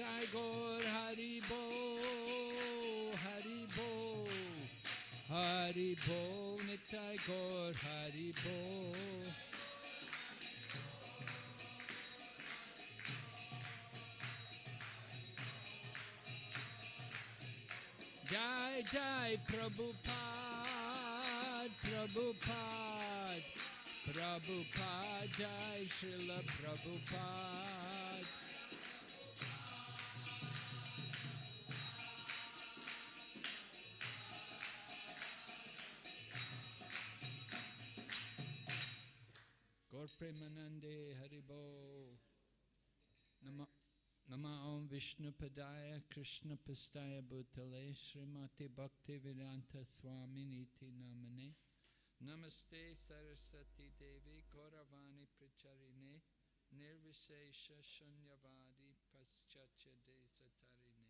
Gaur Haribo, Haribo, Haribo, Nitai Gaur Haribo. Jai Jai Prabhupada, Prabhupada, Prabhupada, Jai Srila Prabhupada. Nama Padaya Krishna Pastaya Bhutale Srimati Bhakti Vedanta Swami Niti Namane Namaste Saraswati Devi Gauravani Pracharine Nirvishesha Shunyavadi Paschacha Desatarine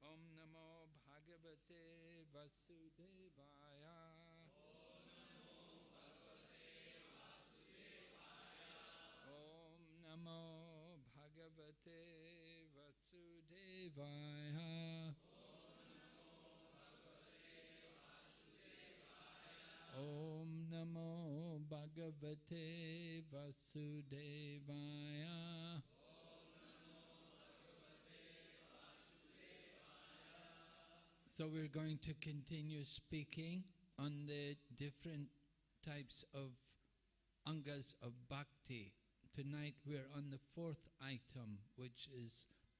Om Namo Bhagavate Vasudevaya Om Namo Bhagavate Vasudevaya. Om Namo Bhagavate Vasudevaya. So we're going to continue speaking on the different types of angas of bhakti. Tonight we're on the fourth item, which is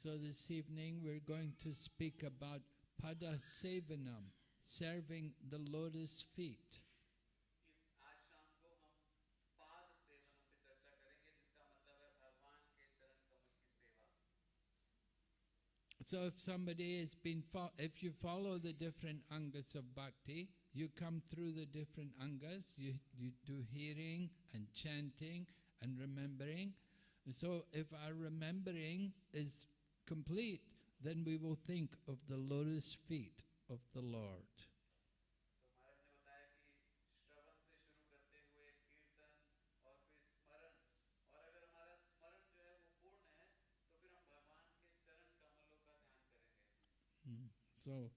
So this evening we're going to speak about padasavinam, serving the lotus feet. So if somebody has been, if you follow the different angas of bhakti, you come through the different angas, you, you do hearing and chanting and remembering. So if our remembering is complete, then we will think of the lotus feet of the Lord. Hmm. So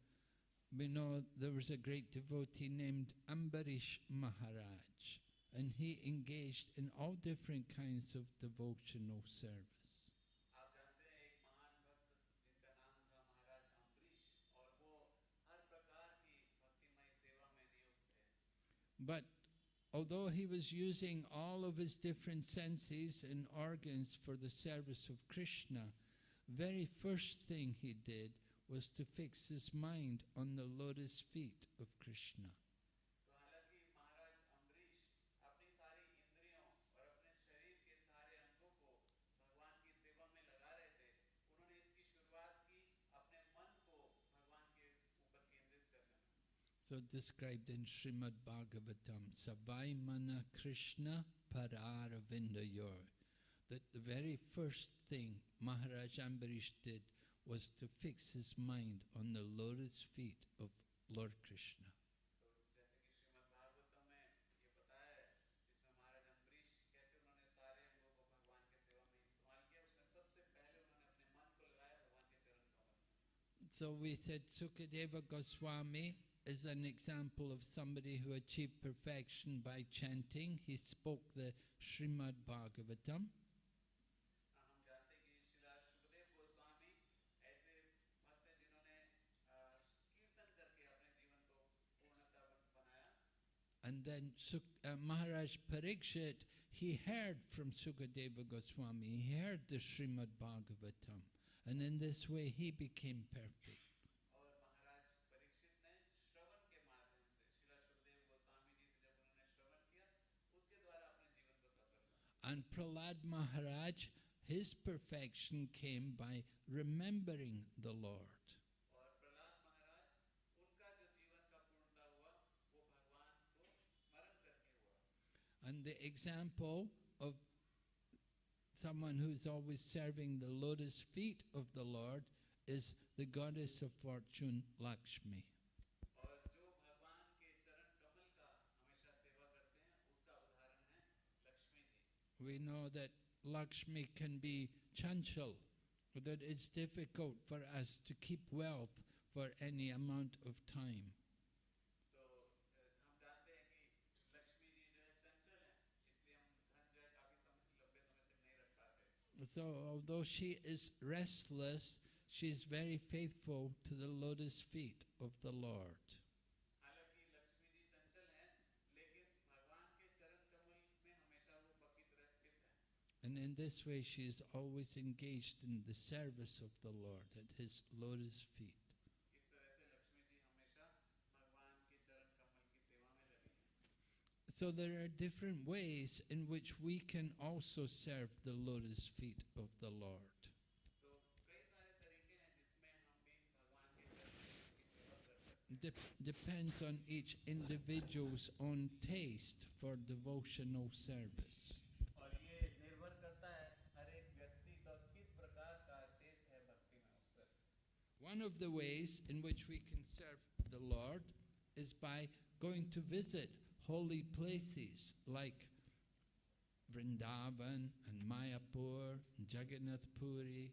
we know there was a great devotee named Ambarish Maharaj and he engaged in all different kinds of devotional service. But although he was using all of his different senses and organs for the service of Krishna, very first thing he did was to fix his mind on the lotus feet of Krishna. so described in Srimad Bhagavatam, Savaimana Krishna Pararavindayor, that the very first thing Maharaj Ambarish did was to fix his mind on the lotus feet of Lord Krishna. So we said Sukadeva Goswami is an example of somebody who achieved perfection by chanting. He spoke the Srimad Bhagavatam. And then uh, Maharaj Parikshit, he heard from Sukadeva Goswami, he heard the Srimad Bhagavatam. And in this way he became perfect. And Pralad Maharaj, his perfection came by remembering the Lord. And the example of someone who's always serving the lotus feet of the Lord is the goddess of fortune, Lakshmi. We know that Lakshmi can be chanchal, that it's difficult for us to keep wealth for any amount of time. So although she is restless, she is very faithful to the lotus feet of the Lord. And in this way, she is always engaged in the service of the Lord at His Lord's feet. So there are different ways in which we can also serve the Lord's feet of the Lord. Dep depends on each individual's own taste for devotional service. One of the ways in which we can serve the Lord is by going to visit holy places like Vrindavan and Mayapur, and Jagannath Puri.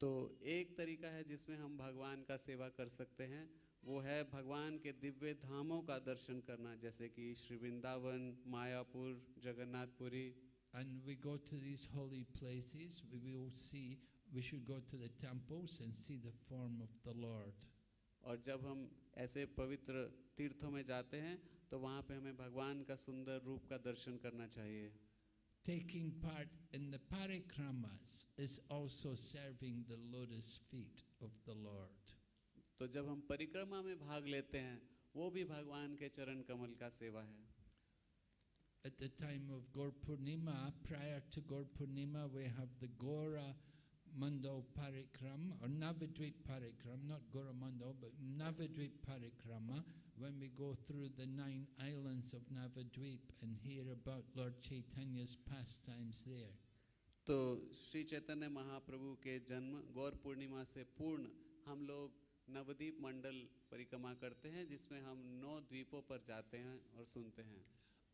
तो एक तरीका है जिसमें हम भगवान का सेवा कर सकते हैं वो है भगवान के दिव्य धामों का दर्शन करना जैसे कि Shri Vrindavan Mayapur Jagannathpuri And we go to these holy places, we will see, we should go to the temples and see the form of the Lord. और जब हम ऐसे पवित्र तीर्थों में जाते हैं तो वहाँ पे हमें भगवान का सुंदर रूप का दर्शन करना चाहिए Taking part in the parikramas is also serving the lotus feet of the Lord. तो जब हम परिक्रमा में भाग लेते हैं वो भी भगवान के चरण कमल का सेवा है At the time of Gaur Purnima, prior to Gaur Purnima, we have the Gora Mandal Parikram, or Navadvip Parikram, not Gora Mandal, but Navadvip Parikrama, when we go through the nine islands of Navadvip and hear about Lord Chaitanya's pastimes there. तो श्री चैतन्य महाप्रभु के जन्म गौर पूर्णिमा से पूर्ण हम लोग नवदीप मंडल परिक्रमा करते हैं जिसमें हम नौ द्वीपों पर जाते हैं और सुनते हैं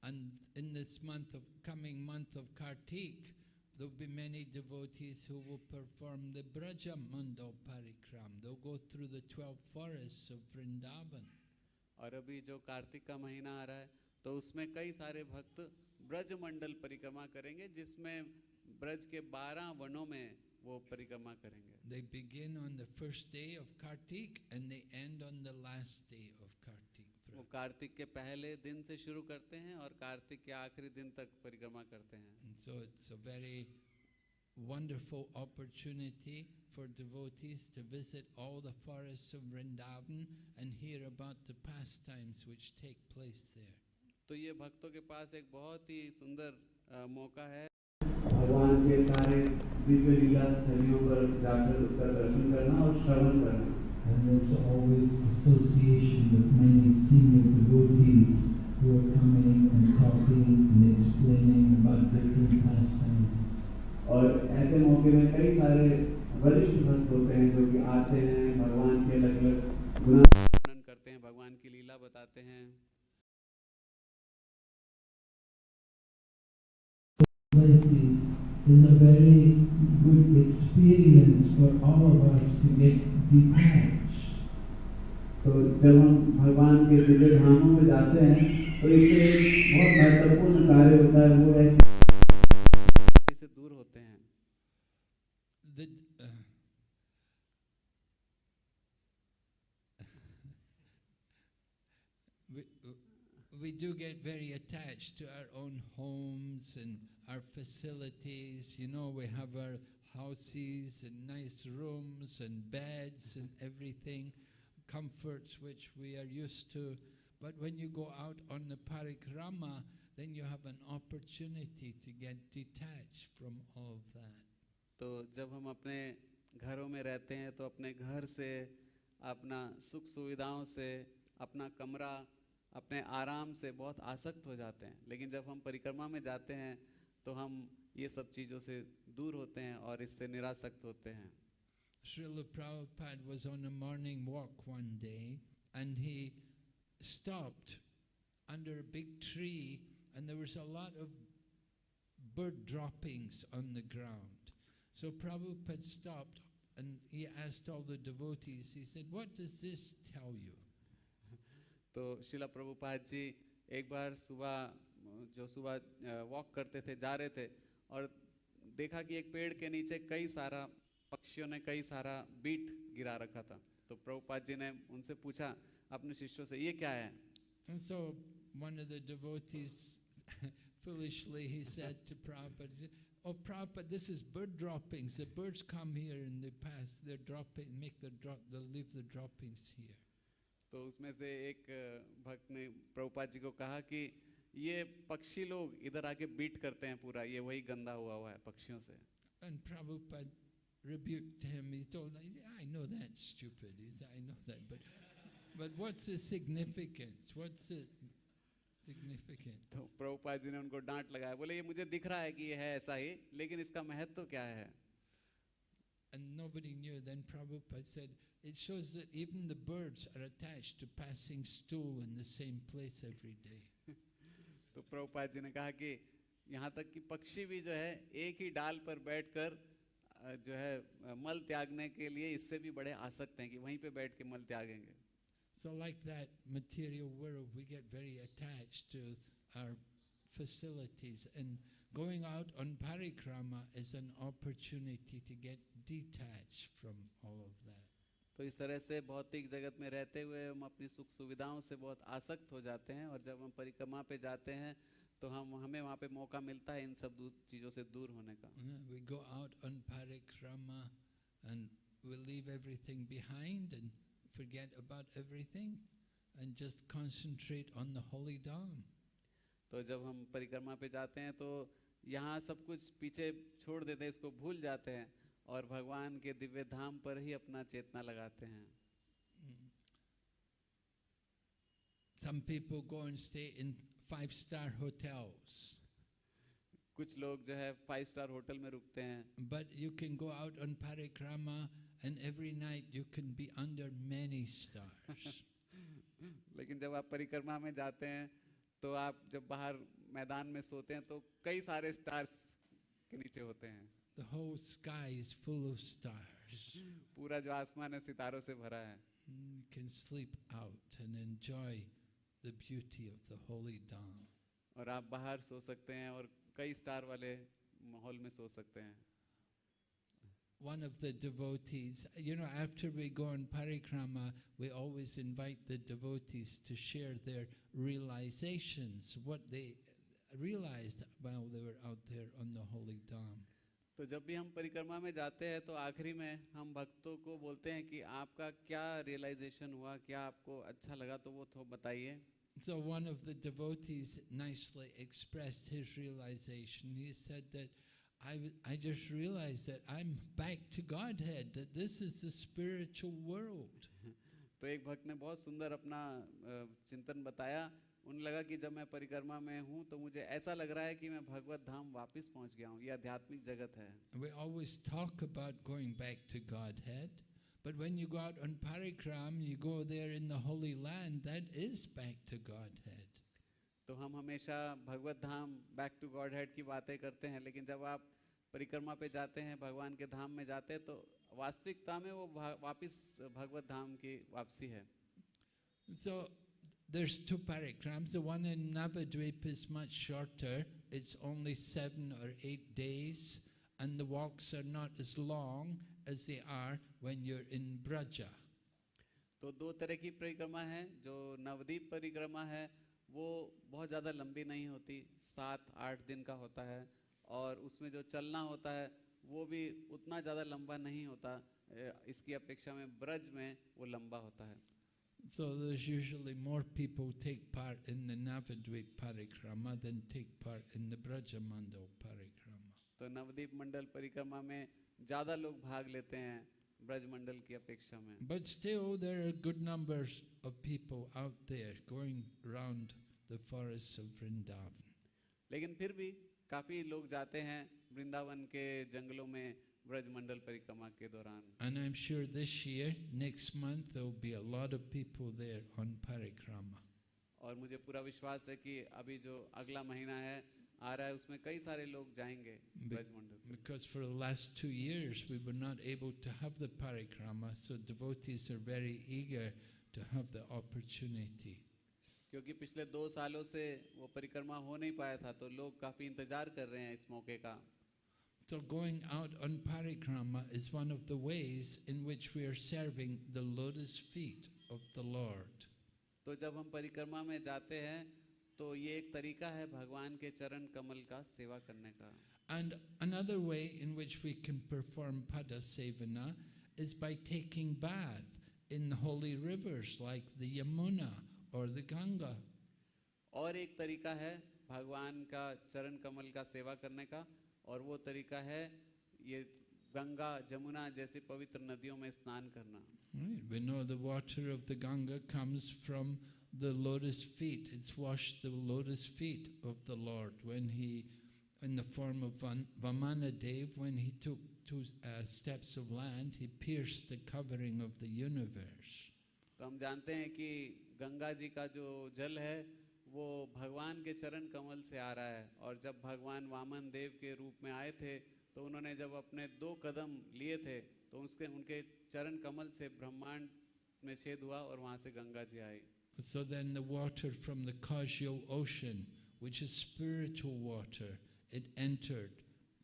And in this month of coming month of Kartik, there will be many devotees who will perform the Braja Mandal Parikram. They'll go through the 12 forests of Vrindavan. और अभी जो कार्तिक का महीना आ रहा है तो उसमें कई सारे भक्त ब्रज मंडल परिक्रमा करेंगे जिसमें ब्रज के बारह वनों में वो परिक्रमा करेंगे They begin on the first day of Kartik and they end on the last day of Kartik. वो कार्तिक के पहले दिन से शुरू करते हैं और कार्तिक के आखिरी दिन तक परिक्रमा करते हैं so it's a very wonderful opportunity for devotees to visit all the forests of Vrindavan and hear about the pastimes which take place there. तो ये भक्तों के पास एक बहुत ही सुंदर मौका है भगवान के सारे दिव्य लीला स्थलियों पर जाकर उसका दर्शन करना और श्रवण करना And there's always association with many senior devotees who are coming and talking and explaining about different pastimes. और ऐसे मौके में कई सारे वरिष्ठ भक्त होते हैं जो कि आते हैं भगवान के अलग अलग गुना करते हैं भगवान की लीला बताते हैं is a very good experience for all of us to get detached. तो जब हम भगवान के दिव्य धामों में जाते हैं तो इससे एक बहुत महत्वपूर्ण कार्य होता है वो है कि से दूर होते हैं The, uh, we, we do get very attached to our own homes and our facilities. You know, we have our houses and nice rooms and beds and everything, Comforts which we are used to. But when you go out on the parikrama, then you have an opportunity to get detached from all of that. तो जब हम अपने घरों में रहते हैं तो अपने घर से अपना सुख सुविधाओं से अपना कमरा अपने आराम से बहुत आसक्त हो जाते हैं लेकिन जब हम परिक्रमा में जाते हैं तो हम ये सब चीज़ों से दूर होते हैं और इससे निरासक्त होते हैं Srila Prabhupada was on a morning walk one day and he stopped under a big tree and there was a lot of bird droppings on the ground. So Prabhupada stopped and he asked all the devotees, he said, What does this tell you? तो शिला प्रभुपाद जी एक बार सुबह जो सुबह walk करते थे जा रहे थे और देखा कि एक पेड़ के नीचे कई सारा पक्षियों ने कई सारा बीट गिरा रखा था तो प्रभुपाद जी ने उनसे पूछा अपने शिष्यों से ये क्या है And so one of the devotees, foolishly, he said to Prabhupada, Oh, Prabhupada, this is bird droppings. The birds come here and they pass, they're dropping, make the drop, they'll leave the droppings here. तो उसमें से एक भक्त ने प्रभुपाद जी को कहा कि ये पक्षी लोग इधर आके बीट करते हैं पूरा ये वही गंदा हुआ हुआ है पक्षियों से And Prabhupada rebuked him. He told him, I know that's stupid. He said, I know that. But, but what's the significance? What's the significant? तो प्रभुपाद जी ने उनको डांट लगाया बोले ये मुझे दिख रहा है कि ये है ऐसा ही लेकिन इसका महत्व क्या है And nobody knew. Then Prabhupada said, it shows that even the birds are attached to passing stool in the same place every day. तो प्रभुपाद जी ने कहा कि यहाँ तक कि पक्षी भी जो है एक ही डाल पर बैठकर अ, जो है मल त्यागने के लिए इससे भी बड़े आसक्त हैं कि वहीं पे बैठ के मल त्यागेंगे So like that material world, we get very attached to our facilities. And going out on parikrama is an opportunity to get detached from all of that. तो इस तरह से भौतिक जगत में रहते हुए हम अपनी सुख सुविधाओं से बहुत आसक्त हो जाते हैं और जब हम परिक्रमा पे जाते हैं तो हम हमें वहाँ पे मौका मिलता है इन सब चीज़ों से दूर होने का Uh, We go out on parikrama and we leave everything behind and forget about everything and just concentrate on the holy Dham. तो जब हम परिक्रमा पे जाते हैं तो यहाँ सब कुछ पीछे छोड़ देते हैं इसको भूल जाते हैं और भगवान के दिव्य धाम पर ही अपना चेतना लगाते हैं Some people go and stay in five star hotels, कुछ लोग जो है फाइव स्टार होटल में रुकते हैं but you can go out on parikrama and every night you can be under many stars. लेकिन जब आप परिक्रमा में जाते हैं तो आप जब बाहर मैदान में सोते हैं तो कई सारे स्टार्स के नीचे होते हैं the whole sky is full of stars. पूरा जो आसमान है सितारों से भरा है Mm, You can sleep out and enjoy the beauty of the holy Dham. और आप बाहर सो सकते हैं और कई स्टार वाले माहौल में सो सकते हैं One of the devotees, you know, after we go on parikrama, we always invite the devotees to share their realizations, what they realized while they were out there on the holy Dham. तो जब भी हम परिक्रमा में जाते हैं तो आखिरी में हम भक्तों को बोलते हैं कि आपका क्या रियलाइजेशन हुआ क्या आपको अच्छा लगा तो वो तो बताइए So one of the devotees nicely expressed his realization. He said that I, I just realized that I'm back to Godhead, that this is the spiritual world. तो एक भक्त ने बहुत सुंदर अपना अ, चिंतन बताया उन्हें लगा कि जब मैं परिक्रमा में हूँ तो मुझे ऐसा लग रहा है कि मैं भगवत धाम वापस पहुँच गया हूँ। ये आध्यात्मिक जगत है। We always talk about going back to Godhead, but when you go out on parikram, you go there in the Holy Land, that is back to Godhead. तो हम हमेशा भगवत धाम बैक टू गॉड हेड की बातें करते हैं लेकिन जब आप परिक्रमा पे जाते हैं भगवान के धाम में जाते हैं तो वास्तविकता में वो वापस भगवत धाम की वापसी है। So there's two parikrams. The one in Navadvip is much shorter. It's only seven or eight days, and the walks are not as long as they are when you're in Braja. तो दो तरह की परिक्रमा है जो नवदीप परिक्रमा है वो बहुत ज़्यादा लंबी नहीं होती सात आठ दिन का होता है और उसमें जो चलना होता है वो भी उतना ज़्यादा लंबा नहीं होता ए, इसकी अपेक्षा में ब्रज में वो लंबा होता है So there's usually more people take part in the Navadvip parikrama than take part in the Brajamandal parikrama. तो नवदीप मंडल परिक्रमा में ज़्यादा लोग भाग लेते हैं ब्रज मंडल की अपेक्षा में But still, there are good numbers of people out there going round the forests of Vrindavan. लेकिन फिर भी काफ़ी लोग जाते हैं वृंदावन के जंगलों में ब्रज मंडल परिक्रमा के दौरान And I'm sure this year, next month, there'll be a lot of people there on parikrama. और मुझे पूरा विश्वास है कि अभी जो अगला महीना है आ रहा है उसमें कई सारे लोग जाएँगे ब्रज मंडल Because for the last two years we were not able to have the parikrama, so devotees are very eager to have the opportunity. क्योंकि पिछले दो सालों से वो परिक्रमा हो नहीं पाया था तो लोग काफ़ी इंतज़ार कर रहे हैं इस मौके का So going out on parikrama is one of the ways in which we are serving the lotus feet of the Lord. तो जब हम परिक्रमा में जाते हैं तो ये एक तरीका है भगवान के चरण कमल का सेवा करने का And another way in which we can perform pada sevana is by taking bath in holy rivers like the Yamuna or the Ganga. और एक तरीका है भगवान का चरण कमल का सेवा करने का और वो तरीका है ये गंगा जमुना जैसी पवित्र नदियों में स्नान करना. We know the water of the Ganga comes from the lotus feet. It's washed the lotus feet of the Lord when he, in the form of Van- Vamanadev, when he took two uh, steps of land, he pierced the covering of the universe. तो हम जानते हैं कि गंगा जी का जो जल है वो भगवान के चरण कमल से आ रहा है और जब भगवान वामन देव के रूप में आए थे तो उन्होंने जब अपने दो कदम लिए थे तो उसके उनके चरण कमल से ब्रह्मांड में छेद हुआ और वहाँ से गंगा जी आई So then the water from the causal ocean, which is spiritual water, it entered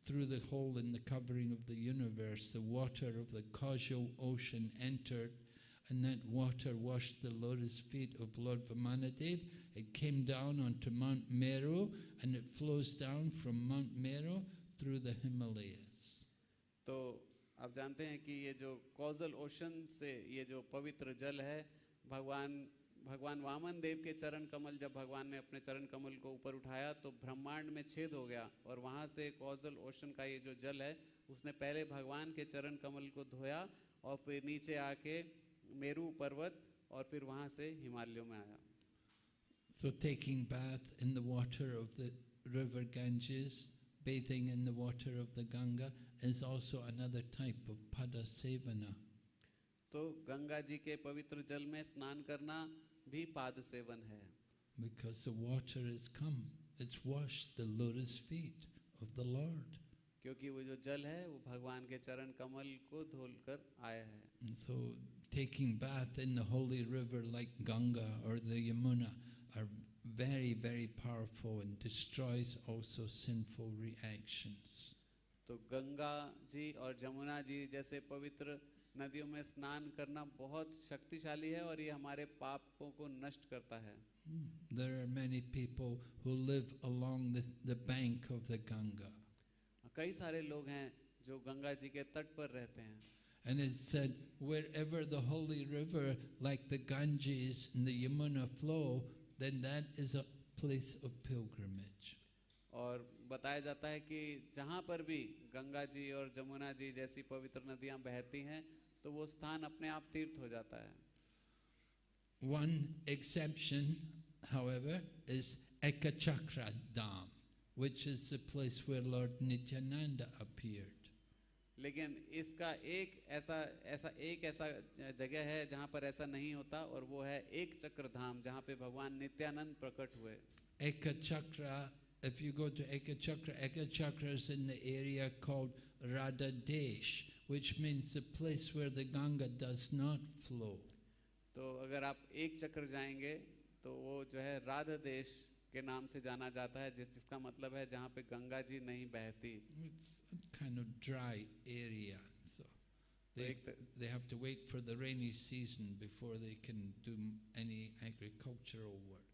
through the hole in the covering of the universe. The water of the causal ocean entered, and that water washed the lotus feet of Lord Vamanadev. It came down onto Mount Meru, and it flows down from Mount Meru through the Himalayas. तो आप जानते हैं कि ये जो causal ocean से ये जो पवित्र जल है भगवान भगवान वामन देव के चरण कमल जब भगवान ने अपने चरण कमल को ऊपर उठाया तो ब्रह्मांड में छेद हो गया और वहाँ से कॉजल ओशन का ये जो जल है उसने पहले भगवान के चरण कमल को धोया और फिर नीचे आके मेरु पर्वत और फिर वहाँ से हिमालयों में आया। So taking bath in the water of the river Ganges bathing in the water of the Ganga is also another type of pada sevana तो गंगा जी के पवित्र जल में स्नान करना भी पाद सेवन है। Because the water is come it's wash the lotus feet of the lord क्योंकि वो जो जल है वो भगवान के चरण कमल को धोलकर आया है। सो taking bath in the holy river like Ganga or the Yamuna are very, very powerful and destroys also sinful reactions. तो गंगा जी और जमुना जी जैसे पवित्र नदियों में स्नान करना बहुत शक्तिशाली है और ये हमारे पापों को नष्ट करता है Hmm. There are many people who live along the, the bank of the Ganga. कई सारे लोग हैं जो गंगा जी के तट पर रहते हैं And it said, wherever the holy river like the Ganges and the Yamuna flow, then that is a place of pilgrimage. और बताया जाता है कि जहाँ पर भी गंगा जी और जमुना जी जैसी पवित्र नदियाँ बहती हैं तो वो स्थान अपने आप तीर्थ हो जाता है One exception, however, is Ekachakra Dham, which is the place where Lord Nityananda appeared. लेकिन इसका एक ऐसा ऐसा एक ऐसा जगह है जहाँ पर ऐसा नहीं होता और वो है एक चक्र धाम जहाँ पे भगवान नित्यानंद प्रकट हुए। एक चक्र if you go to Ekachakra Ekachakra is in the area called Rada desh which means the place where the Ganga does not flow तो अगर आप एक चक्र जाएँगे तो वो जो है राधा देश के नाम से जाना जाता है जिस जिसका मतलब है जहाँ पे गंगा जी नहीं बहती It's kind of dry area, so they, they have to wait for the rainy season before they can do any agricultural work.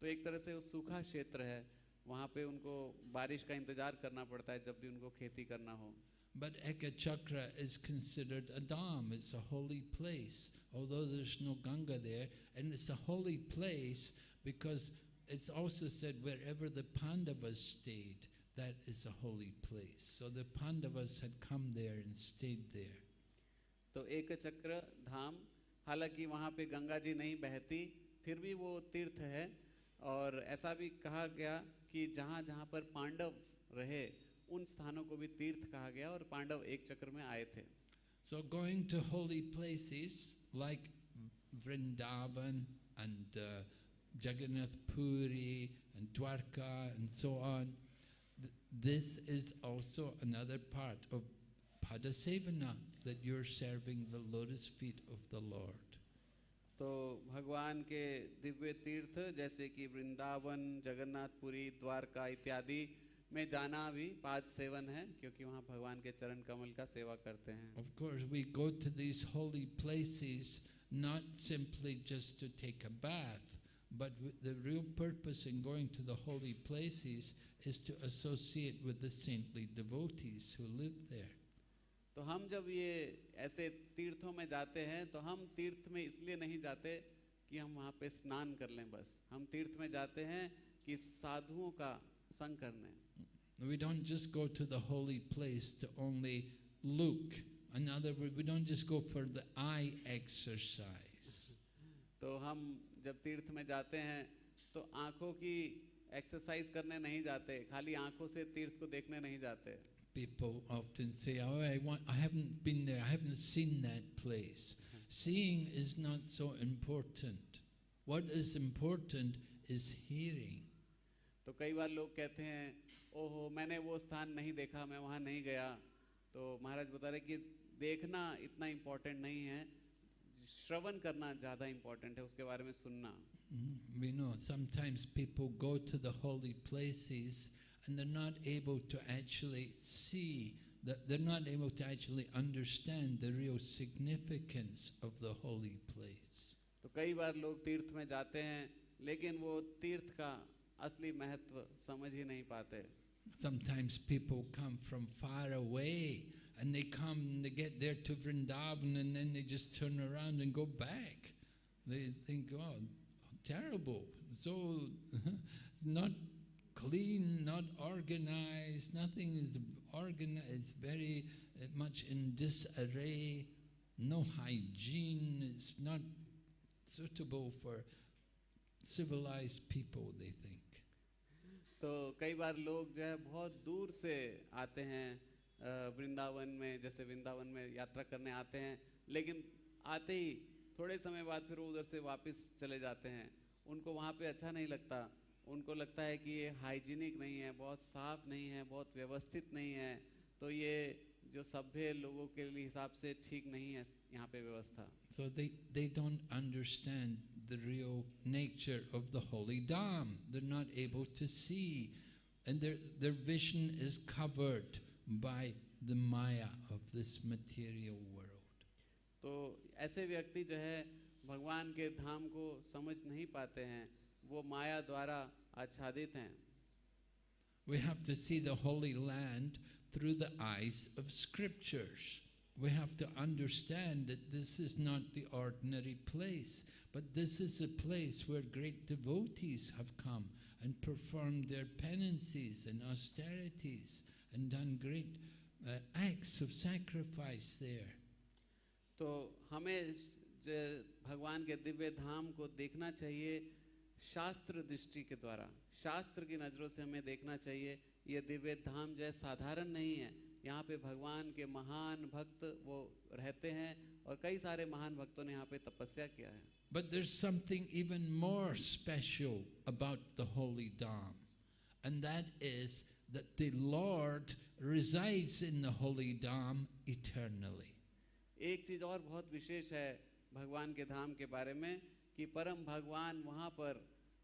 तो एक तरह से वो सूखा क्षेत्र है वहाँ पे उनको बारिश का इंतज़ार करना पड़ता है जब भी उनको खेती करना हो But Ekachakra is considered a dam, it's a holy place, although there's no Ganga there, and it's a holy place because it's also said wherever the Pandavas stayed, that is a holy place. So the Pandavas had come there and stayed there. तो एक चक्र धाम हालांकि वहाँ पे गंगा जी नहीं बहती फिर भी वो तीर्थ है और ऐसा भी कहा गया कि जहाँ जहाँ पर पांडव रहे उन स्थानों को भी तीर्थ कहा गया और पांडव एक चक्र में आए थे So going to holy places like Vrindavan and uh, Jagannath Puri and Dwarka and so on, th- this is also another part of Padasevana, that you're serving the lotus feet of the Lord. तो भगवान के दिव्य तीर्थ जैसे कि वृंदावन जगन्नाथपुरी द्वारका इत्यादि में जाना भी पाद सेवन है क्योंकि वहाँ भगवान के चरण कमल का सेवा करते हैं Of course, we go to these holy places not simply just to take a bath, but with the real purpose in going to the holy places is to associate with the saintly devotees who live there. तो हम जब ये ऐसे तीर्थों में जाते हैं तो हम तीर्थ में इसलिए नहीं जाते कि हम वहाँ पे स्नान कर लें बस हम तीर्थ में जाते हैं कि साधुओं का संग करने We don't just go to the holy place to only look. In other words, we don't just go for the eye exercise. तो हम जब तीर्थ में जाते हैं तो आँखों की एक्सरसाइज करने नहीं जाते खाली आँखों से तीर्थ को देखने नहीं जाते People often say, "Oh, I want. I haven't been there. I haven't seen that place." Seeing is not so important. What is important is hearing. तो कई बार लोग कहते हैं ओहो मैंने वो स्थान नहीं देखा मैं वहाँ नहीं गया तो महाराज बता रहे कि देखना इतना इम्पोर्टेंट नहीं है श्रवण करना ज़्यादा इंपॉर्टेंट है उसके बारे में सुनना। We know sometimes people go to the holy places and they not able to actually see they not able to actually understand the real significance of the holy place तो कई बार लोग तीर्थ में जाते हैं लेकिन वो तीर्थ का असली महत्व समझ ही नहीं पाते। Sometimes people come from far away and they come and they get there to Vrindavan and then they just turn around and go back. They think, oh, terrible. So not clean, not organized, nothing is organized, it's very uh, much in disarray, no hygiene, it's not suitable for civilized people, they think. तो कई बार लोग जो है बहुत दूर से आते हैं अ, वृंदावन में जैसे वृंदावन में यात्रा करने आते हैं लेकिन आते ही थोड़े समय बाद फिर उधर से वापस चले जाते हैं उनको वहाँ पे अच्छा नहीं लगता उनको लगता है कि ये हाइजीनिक नहीं है बहुत साफ़ नहीं है बहुत व्यवस्थित नहीं है तो ये जो सभ्य लोगों के हिसाब से ठीक नहीं है यहाँ पे व्यवस्था they don't understand the real nature of the holy Dham. They're not able to see. And their, their vision is covered by the Maya of this material world. तो ऐसे व्यक्ति जो है भगवान के धाम को समझ नहीं पाते हैं वो माया द्वारा आच्छादित हैं We have to see the Holy Land through the eyes of scriptures. We have to understand that this is not the ordinary place, but this is a place where great devotees have come and performed their penances and austerities And done great uh, acts of sacrifice there. तो हमें भगवान के दिव्य धाम को देखना चाहिए शास्त्र दृष्टि के द्वारा। शास्त्र की नज़रों से हमें देखना चाहिए ये दिव्य धाम जो है साधारण नहीं है। यहाँ पे भगवान के महान भक्त वो रहते हैं और कई सारे महान भक्तों ने यहाँ पे तपस्या किया है। But there's something even more special about the Holy Dham, and that is that the Lord resides in the Holy Dham eternally. एक चीज़ और बहुत विशेष है भगवान के धाम के बारे में कि परम भगवान वहाँ पर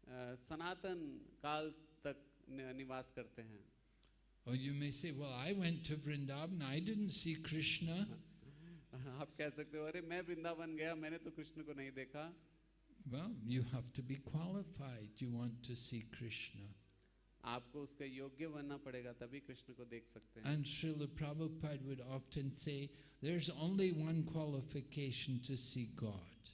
अ, सनातन काल तक नि- निवास करते हैं Or you may say, Well, I went to Vrindavan, I didn't see Krishna. आप कह सकते हो अरे मैं वृंदावन गया मैंने तो कृष्ण को नहीं देखा Well, you have to be qualified. You want to see Krishna. आपको उसका योग्य बनना पड़ेगा तभी कृष्ण को देख सकते हैं। And Srila Prabhupada would often say there is only one qualification to see God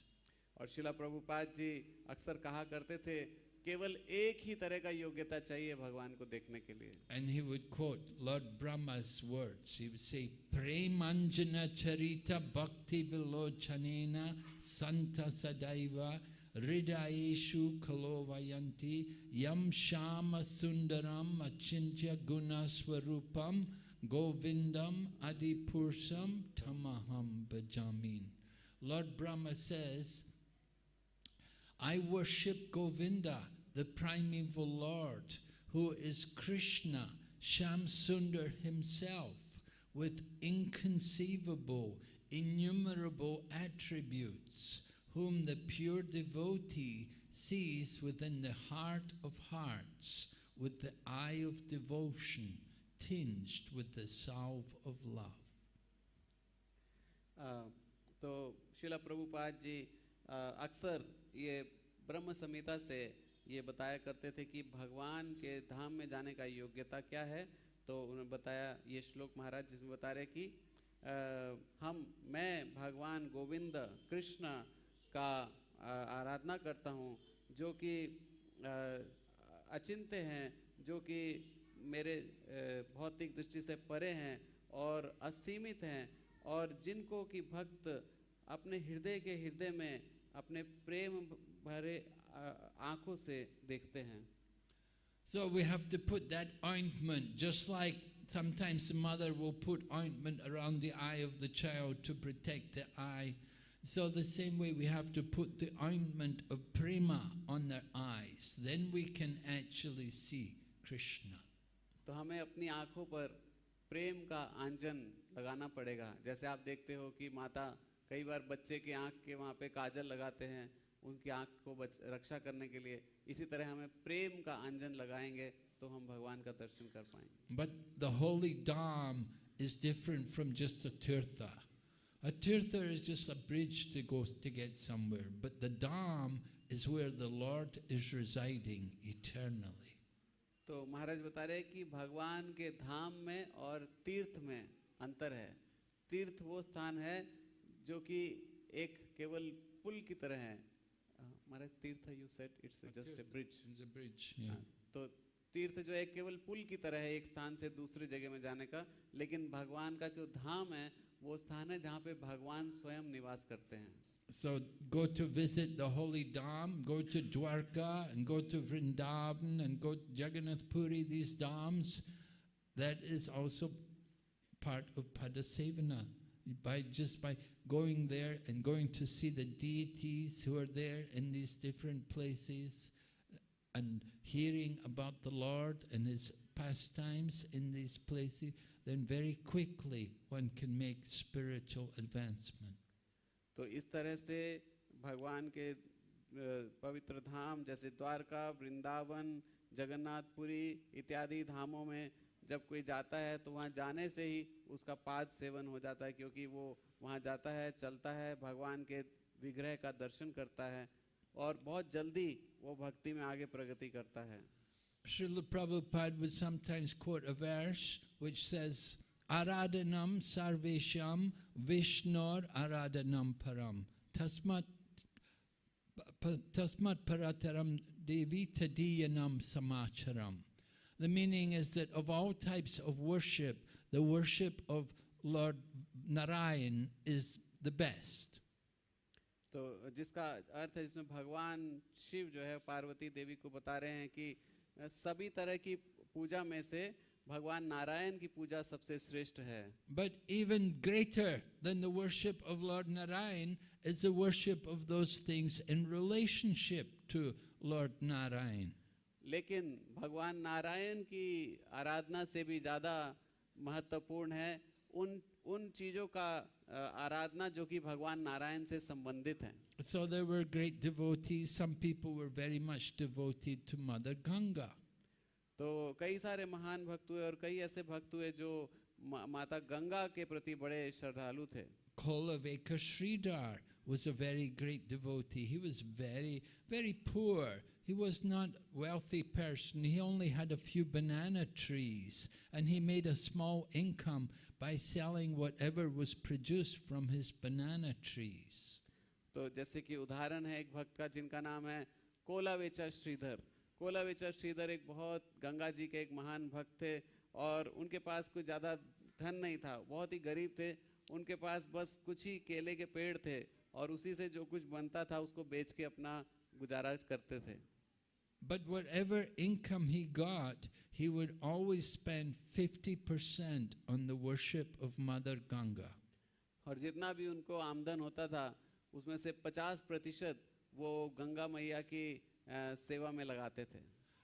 और शिला प्रभुपाद जी अक्सर कहा करते थे केवल एक ही तरह का योग्यता चाहिए भगवान को देखने के लिए. And he would quote lord Brahma's words he would say प्रेमांजना चरिता भक्ति विलोचनेना संत सदैवा hridayeshu kalovayanti yam shama sundaram achintya gunaswarupam govindam adipursam tamaham bhajamin. Lord Brahma says, I worship Govinda, the primeval Lord, who is Krishna, Shamsundar himself, with inconceivable, innumerable attributes, whom the pure devotee sees within the heart of hearts, with the eye of devotion, tinged with the salve of love. तो शिला प्रभुपाद जी अक्सर ये ब्रह्म संहिता से ये बताया करते थे कि भगवान के धाम में जाने का योग्यता क्या है तो उन्होंने बताया ये श्लोक महाराज जिसमें बता रहे कि अ, हम मैं भगवान गोविंद कृष्ण का आराधना करता हूँ जो कि अचिंत्य हैं जो कि मेरे भौतिक दृष्टि से परे हैं और असीमित हैं और जिनको कि भक्त अपने हृदय के हृदय में अपने प्रेम भरे अ, आँखों से देखते हैं So we have to put that ointment, just like sometimes the mother will put ointment around the eye of the child to protect the eye. So the same way we have to put the ointment of prema on their eyes. Then we can actually see Krishna. तो हमें अपनी आंखों पर प्रेम का आंजन लगाना पड़ेगा जैसे आप देखते हो कि माता कई बार बच्चे की आंख के वहाँ पे काजल लगाते हैं उनकी आंख को बच, रक्षा करने के लिए इसी तरह हमें प्रेम का आंजन लगाएंगे तो हम भगवान का दर्शन कर पाएंगे But the holy dham is different from just a tirtha. A tirtha is just a bridge to go to get somewhere, but the dham is where the Lord is residing eternally. तो महाराज बता रहे कि भगवान के धाम में और तीर्थ में अंतर है तीर्थ वो स्थान है जो कि एक केवल पुल की तरह है अ, Maharaj Tirtha you said it's just a bridge It's a bridge. Yeah. तो तीर्थ जो है केवल पुल की तरह है एक स्थान से दूसरी जगह में जाने का लेकिन भगवान का जो धाम है वो स्थान है जहाँ पे भगवान स्वयं निवास करते हैं So go to visit the holy Dham, go to Dwarka and go to Vrindavan and go to Jagannath Puri, these Dhams. That is also part of Padasevana. By just by going there and going to see the deities who are there in these different places and hearing about the Lord and his pastimes in these places, Then very quickly one can make spiritual advancement. तो इस तरह से भगवान के पवित्र धाम जैसे द्वारका, वृंदावन, जगन्नाथपुरी इत्यादि धामों में जब कोई जाता है तो वहाँ जाने से ही उसका पाद सेवन हो जाता है क्योंकि वो वहाँ जाता है, चलता है, भगवान के विग्रह का दर्शन करता है और बहुत जल्दी वो भक्ति में आगे प्रगति करता है Srila Prabhupada would sometimes quote a verse which says, Aradhanam sarvesham vishnor aradhanam param. Tasmat, pa- tasmat parataram devi tadiyanam samacharam. The meaning is that of all types of worship, the worship of Lord Narayan is the best. तो जिसका अर्थ है जिसमें भगवान शिव जो है पार्वती देवी को बता रहे हैं कि सभी तरह की पूजा में से भगवान नारायण की पूजा सबसे श्रेष्ठ है। But even greater than the worship of lord Narayan is the worship of those things in relationship to lord Narayan लेकिन भगवान नारायण की आराधना से भी ज़्यादा महत्वपूर्ण है। उन उन चीज़ों का आराधना जो कि भगवान नारायण से संबंधित हैं So there were great devotees. Some people were very much devoted to Mother Ganga. तो कई सारे महान भक्त हुए और कई ऐसे भक्त हुए जो माता गंगा के प्रति बड़े श्रद्धालु थे Kolaveka Sridhar was a very great devotee. He was very, very poor. He was not wealthy person. He only had a few banana trees and he made a small income by selling whatever was produced from his banana trees. तो जैसे कि उदाहरण है एक भक्त का जिनका नाम है कोलावेचा श्रीधर कोलावेचा श्रीधर एक बहुत गंगा जी के एक महान भक्त थे और उनके पास कोई ज़्यादा धन नहीं था बहुत ही गरीब थे उनके पास बस कुछ ही केले के पेड़ थे और उसी से जो कुछ बनता था उसको बेच के अपना गुजारा करते थे But whatever income he got, he would always spend 50% on the worship of Mother Ganga. और जितना भी उनको आमदन होता था उसमें से 50 प्रतिशत वो गंगा मैया की अ, सेवा में लगाते थे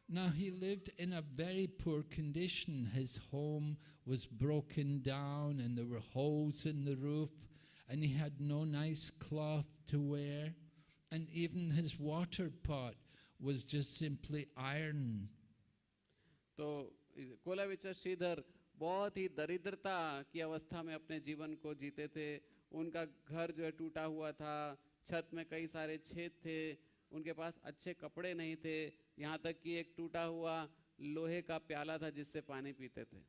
Now he lived in a very poor condition. His home was broken down and there were holes in the roof and he had no nice cloth to wear and even his water pot was just simply iron. तो कोलाविचर श्रीधर बहुत ही दरिद्रता की अवस्था में अपने जीवन को जीते थे उनका घर जो है टूटा हुआ था छत में कई सारे छेद थे उनके पास अच्छे कपड़े नहीं थे यहाँ तक कि एक टूटा हुआ लोहे का प्याला था जिससे पानी पीते थे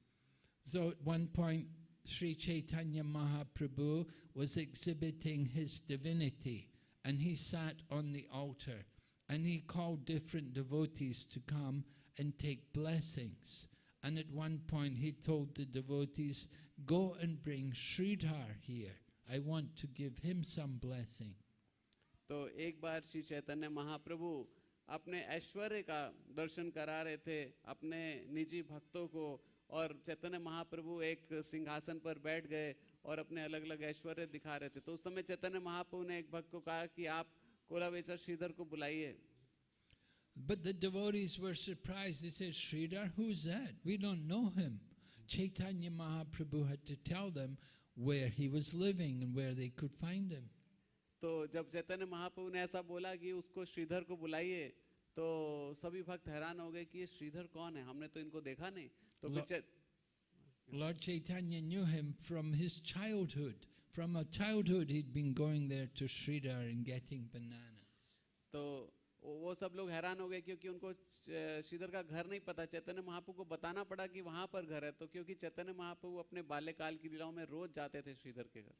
So at one point, Sri Chaitanya Mahaprabhu was exhibiting his divinity and he sat on the altar and he called different devotees to come and take blessings. And at one point he told the devotees, go and bring Sridhar here. I want to give him some blessing. तो एक बार श्री चैतन्य महाप्रभु अपने ऐश्वर्य का दर्शन करा रहे थे अपने निजी भक्तों को और चैतन्य महाप्रभु एक सिंहासन पर बैठ गए और अपने अलग अलग ऐश्वर्य दिखा रहे थे तो उस समय चैतन्य महाप्रभु ने एक भक्त को कहा कि आप कोलावेचर श्रीधर को बुलाइए But the devotees were surprised. They said, Sridhar, who's that? We don't know him. Chaitanya Mahaprabhu had to tell them where he was living and where they could find him. तो जब चैतन्य महाप्रभु ने ऐसा बोला कि उसको श्रीधर को बुलाइए तो सभी भक्त हैरान हो गए कि ये श्रीधर कौन है हमने तो इनको देखा नहीं तो चै- Lord Chaitanya knew him from his childhood. From a childhood, he'd been going there to Sridhar and getting bananas. तो वो वो सब लोग हैरान हो गए क्योंकि उनको च- श्रीधर का घर नहीं पता चैतन्य महाप्रभु को बताना पड़ा कि वहां पर घर है तो क्योंकि चैतन्य महाप्रभु अपने बाल्यकाल की लीलाओं में रोज जाते थे श्रीधर के घर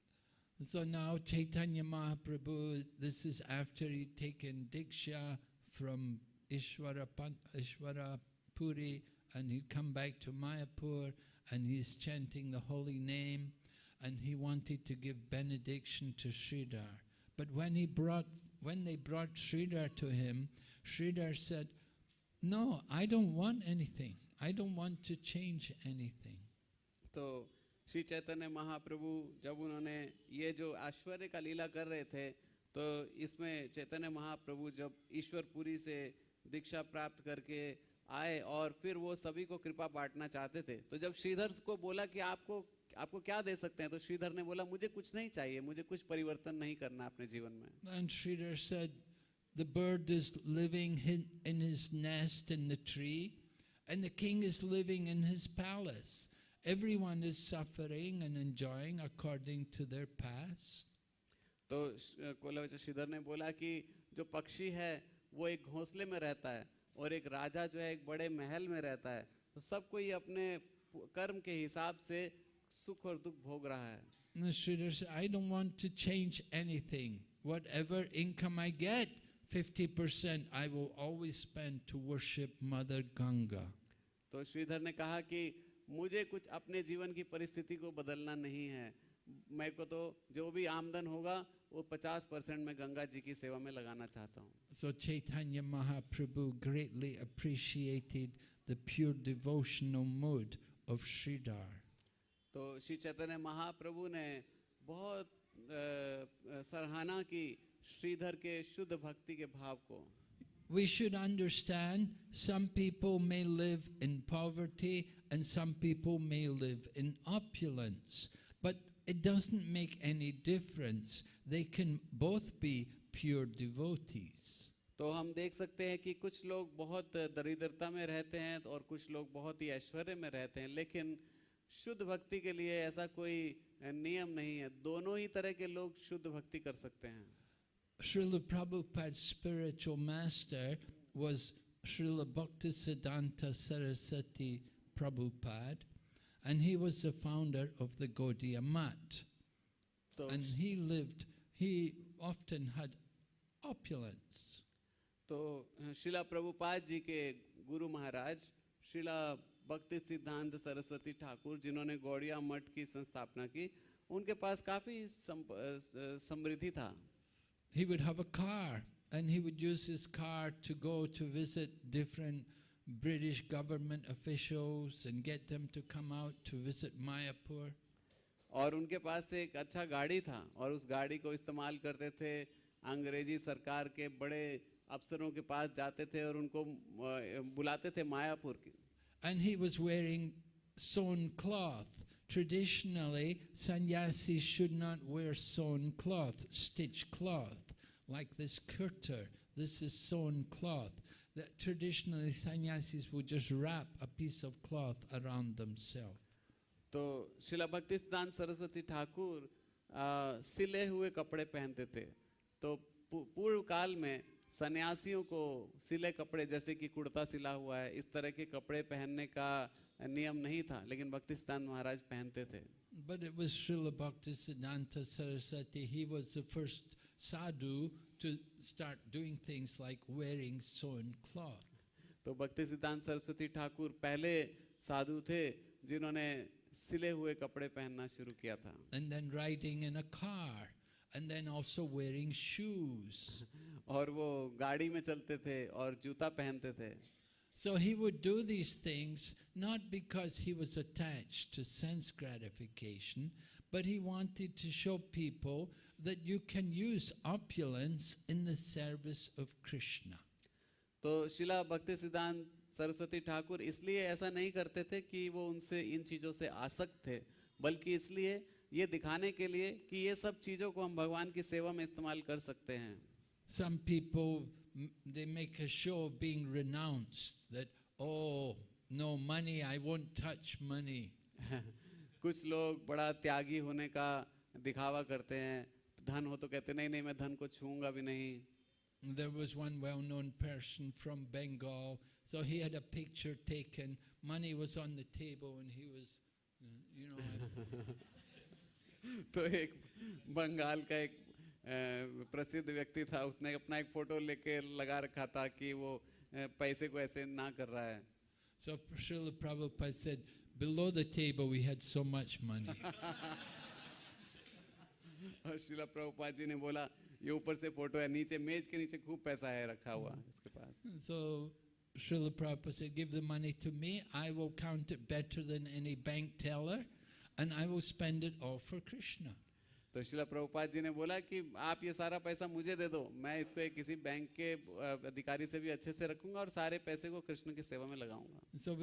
So now Chaitanya Mahaprabhu, this is after he'd taken Diksha from Ishwara, Pan- Ishwara Puri and he'd come back to Mayapur and he's chanting the holy name and he wanted to give benediction to Sridhar. But when he brought, when they brought Sridhar to him, Sridhar said, no, I don't want anything. I don't want to change anything. तो श्री चैतन्य महाप्रभु जब उन्होंने ये जो ऐश्वर्य का लीला कर रहे थे तो इसमें चैतन्य महाप्रभु जब ईश्वरपुरी से दीक्षा प्राप्त करके आए और फिर वो सभी को कृपा बांटना चाहते थे तो जब श्रीधर को बोला कि आपको आपको क्या दे सकते हैं? तो श्रीधर ने बोला मुझे कुछ नहीं चाहिए मुझे कुछ परिवर्तन नहीं करना अपने जीवन में. And Shridhar said the bird is living in his nest in the tree and the king is living in his palace everyone is suffering and enjoying according to their past तो कोलावच श्रीधर ने बोला कि जो पक्षी है वो एक घोंसले में रहता है और एक राजा जो है एक बड़े महल में रहता है। तो सब कोई अपने कर्म के हिसाब से सुख और दुख भोग रहा है Sridhar said, I don't want to change anything. Whatever income I get, 50% I will always spend to worship Mother Ganga. तो श्रीधर ने कहा कि मुझे कुछ अपने जीवन की परिस्थिति को बदलना नहीं है मेरे को तो जो भी आमदन होगा वो 50 परसेंट मैं गंगा जी की सेवा में लगाना चाहता हूँ So Chaitanya Mahaprabhu greatly appreciated the pure devotional mood of Sridhar. तो श्री चैतन्य महाप्रभु ने बहुत अ, अ, सराहना की श्रीधर के शुद्ध भक्ति के भाव को We should understand some people may live in poverty and some people may live in opulence, but it doesn't make any difference. They can both be pure devotees. तो हम देख सकते हैं कि कुछ लोग बहुत दरिद्रता में रहते हैं और कुछ लोग बहुत ही ऐश्वर्य में रहते हैं लेकिन शुद्ध भक्ति के लिए ऐसा कोई नियम नहीं है। दोनों ही तरह के लोग शुद्ध भक्ति कर सकते हैं। Srila Prabhupada spiritual master was Srila Bhakti Siddhanta Saraswati Prabhupada and he was the founder of the Gaudiya Math and he lived he often had opulence तो शिला प्रभुपाद तो, जी के गुरु महाराज शिला भक्ति सिद्धांत सरस्वती ठाकुर जिन्होंने गौड़िया मठ की संस्थापना की उनके पास काफ़ी समृद्धि था He would have a car, and he would use his car to go to visit different British government officials and get them to come out to visit Mayapur. और उनके पास एक अच्छा गाड़ी था और उस गाड़ी को इस्तेमाल करते थे अंग्रेज़ी सरकार के बड़े अफसरों के पास जाते थे और उनको अ, बुलाते थे मायापुर की And he was wearing sewn cloth. Traditionally, sannyasis should not wear sewn cloth, stitched cloth, like this kurta. This is sewn cloth. That traditionally, sannyasis would just wrap a piece of cloth around themselves. तो शिला भक्ति सिद्धांत सरस्वती ठाकुर अ, सिले हुए कपड़े पहनते थे तो पू- पूर्व काल में सन्यासियों को सिले कपड़े जैसे कि कुर्ता सिला हुआ है इस तरह के कपड़े पहनने का नियम नहीं था लेकिन भक्ति सिद्धांत महाराज पहनते थे But it was Srila Bhaktisiddhanta Saraswati. He was the first sadhu to start doing things like wearing sewn cloth. तो भक्ति सिद्धांत सरस्वती ठाकुर पहले साधु थे जिन्होंने सिले हुए कपड़े पहनना शुरू किया था and then riding in a car, and then also wearing shoes. और वो गाड़ी में चलते थे और जूता पहनते थे So he would do these things not because he was attached to sense gratification, but he wanted to show people that you can use opulence in the service of Krishna. तो शिला भक्ति सिद्धांत सरस्वती ठाकुर इसलिए ऐसा नहीं करते थे कि वो उनसे इन चीज़ों से आसक्त थे बल्कि इसलिए ये दिखाने के लिए कि ये सब चीज़ों को हम भगवान की सेवा में इस्तेमाल कर सकते हैं Some people, m- they make a show of being renounced that, oh, no money, I won't touch money. कुछ लोग बड़ा त्यागी होने का दिखावा करते हैं धन हो तो कहते नहीं नहीं मैं धन को छूंगा भी नहीं There was one well known person from Bengal, so he had a picture taken. Money was on the table, and he was, uh, you know, तो एक बंगाल का एक अ, प्रसिद्ध व्यक्ति था उसने अपना एक फ़ोटो लेके लगा रखा था कि वो पैसे को ऐसे ना कर रहा है so Srila Prabhupada said, below the table we had so much money. और शिला प्रभुपाद जी ने बोला ये ऊपर से फ़ोटो है नीचे मेज के नीचे खूब पैसा है रखा हुआ इसके पास so Srila Prabhupada said, give the money to me, I will count it better than any bank teller, and I will spend it all for Krishna. तो शिला प्रभुपाद जी ने बोला कि आप ये सारा पैसा मुझे दे दो मैं इसको एक किसी बैंक के अधिकारी से भी अच्छे से रखूँगा और सारे पैसे को कृष्ण की सेवा में लगाऊँगा। सो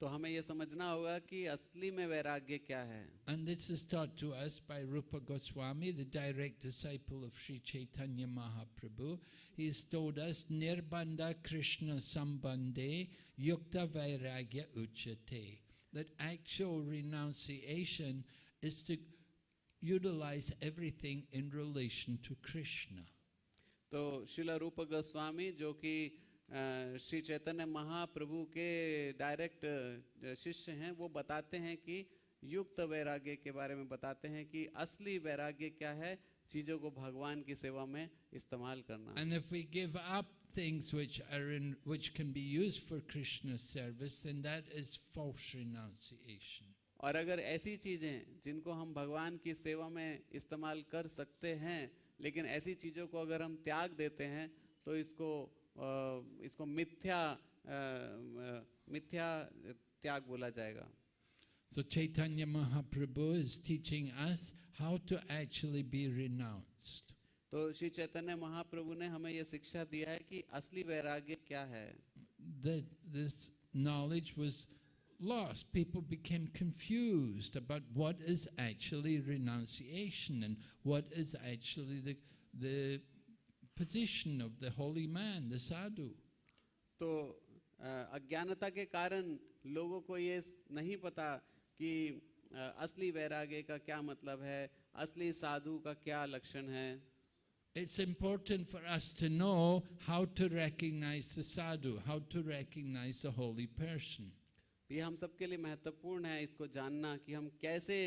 तो हमें यह समझना होगा कि असली में वैराग्य क्या है। कृष्ण संबंधे युक्त वैराग्य उच्चते That actual renunciation is to utilize everything in relation to Krishna. तो शिला रूप गोस्वामी जो कि श्री चैतन्य महाप्रभु के डायरेक्ट शिष्य हैं वो बताते हैं कि युक्त वैराग्य के बारे में बताते हैं कि असली वैराग्य क्या है चीज़ों को भगवान की सेवा में इस्तेमाल करना And if we give up things which are in which can be used for Krishna's service, then that is false renunciation. और अगर ऐसी चीज़ें जिनको हम भगवान की सेवा में इस्तेमाल कर सकते हैं लेकिन ऐसी चीज़ों को अगर हम त्याग देते हैं तो इसको इसको मिथ्या अ, अ, मिथ्या त्याग बोला जाएगा So Chaitanya Mahaprabhu is teaching us how to actually be renounced. तो श्री चैतन्य महाप्रभु ने हमें यह शिक्षा दिया है कि असली वैराग्य क्या है That this knowledge was lost. People became confused about what is actually renunciation and what is actually the, the position of the holy man, the sadhu. तो अ, अज्ञानता के कारण लोगों को ये नहीं पता कि अ, असली वैराग्य का क्या मतलब है असली साधु का क्या लक्षण है It's important for us to know how to recognize the sadhu, how to recognize the holy person. ये हम सबके लिए महत्वपूर्ण है इसको जानना कि हम कैसे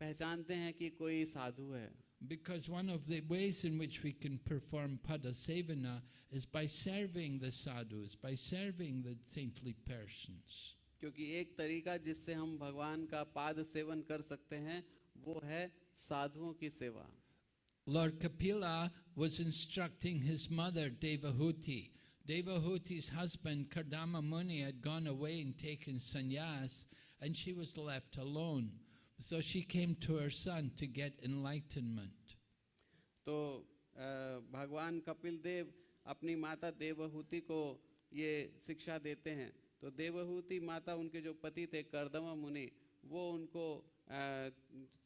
पहचानते हैं कि कोई साधु है Because one of the ways in which we can perform padasevana is by serving the sadhus, by serving the saintly persons. क्योंकि एक तरीका जिससे हम भगवान का पाद सेवन कर सकते हैं वो है साधुओं की सेवा Lord Kapila was instructing his mother Devahuti. Devahuti's husband Kardama Muni had gone away and taken sannyas, and she was left alone. So she came to her son to get enlightenment. तो अ, भगवान कपिल देव अपनी माता देवहूति को ये शिक्षा देते हैं तो देवहूति माता उनके जो पति थे करदमा मुनि वो उनको अ,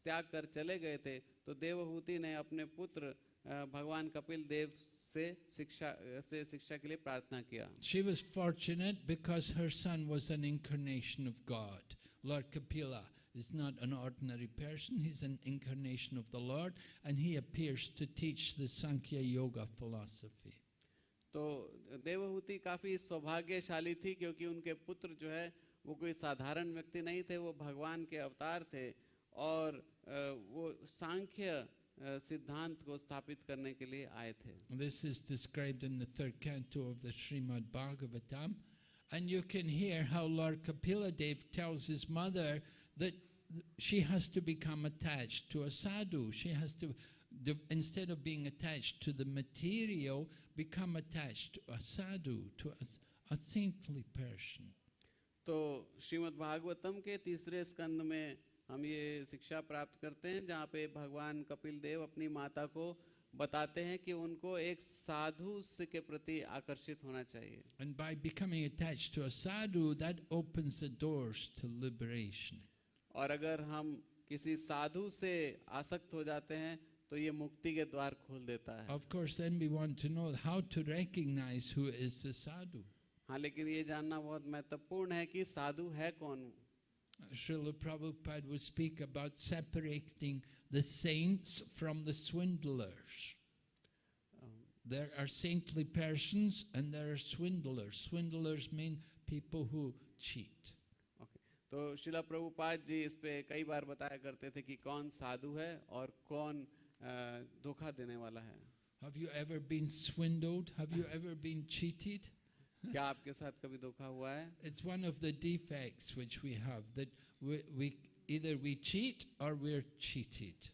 त्याग कर चले गए थे तो देवहूति ने अपने पुत्र अ, भगवान कपिल देव से शिक्षा से शिक्षा के लिए प्रार्थना किया She was fortunate because her son was an incarnation of God. Lord Kapila is not an ordinary person, he's an incarnation of the Lord, and he appears to teach the Sankhya Yoga philosophy. तो देवहूति काफ़ी सौभाग्यशाली थी क्योंकि उनके पुत्र जो है वो कोई साधारण व्यक्ति नहीं थे वो भगवान के अवतार थे और अ, वो सांख्य अ, सिद्धांत को स्थापित करने के लिए आए थे This is described in the third canto of the Srimad Bhagavatam. And you can hear how Lord Kapila Dev tells his mother that she has to become attached to a sadhu. She has to, de- instead of being attached to the material, become attached to a sadhu, to a, a saintly person. तो श्रीमद् भागवतम के तीसरे स्कंद में हम ये शिक्षा प्राप्त करते हैं जहाँ पे भगवान कपिल देव अपनी माता को बताते हैं कि उनको एक साधु के प्रति आकर्षित होना चाहिए And by becoming attached to a sadhu, that opens the doors to liberation. और अगर हम किसी साधु से आसक्त हो जाते हैं तो ये मुक्ति के द्वार खोल देता है Of course, then we want to know how to recognize who is the sadhu. हाँ लेकिन ये जानना बहुत महत्वपूर्ण है कि साधु है कौन Srila Prabhupada would speak about separating the saints from the swindlers. There are saintly persons and there are swindlers. Swindlers mean people who cheat. Okay तो शिला प्रभुपाद जी इस पे कई बार बताया करते थे कि कौन साधु है और कौन अ, धोखा देने वाला है Have you ever been swindled? Have you ever been cheated? क्या आपके साथ कभी धोखा हुआ है It's one of the defects which we have that we, we either we cheat or we're cheated.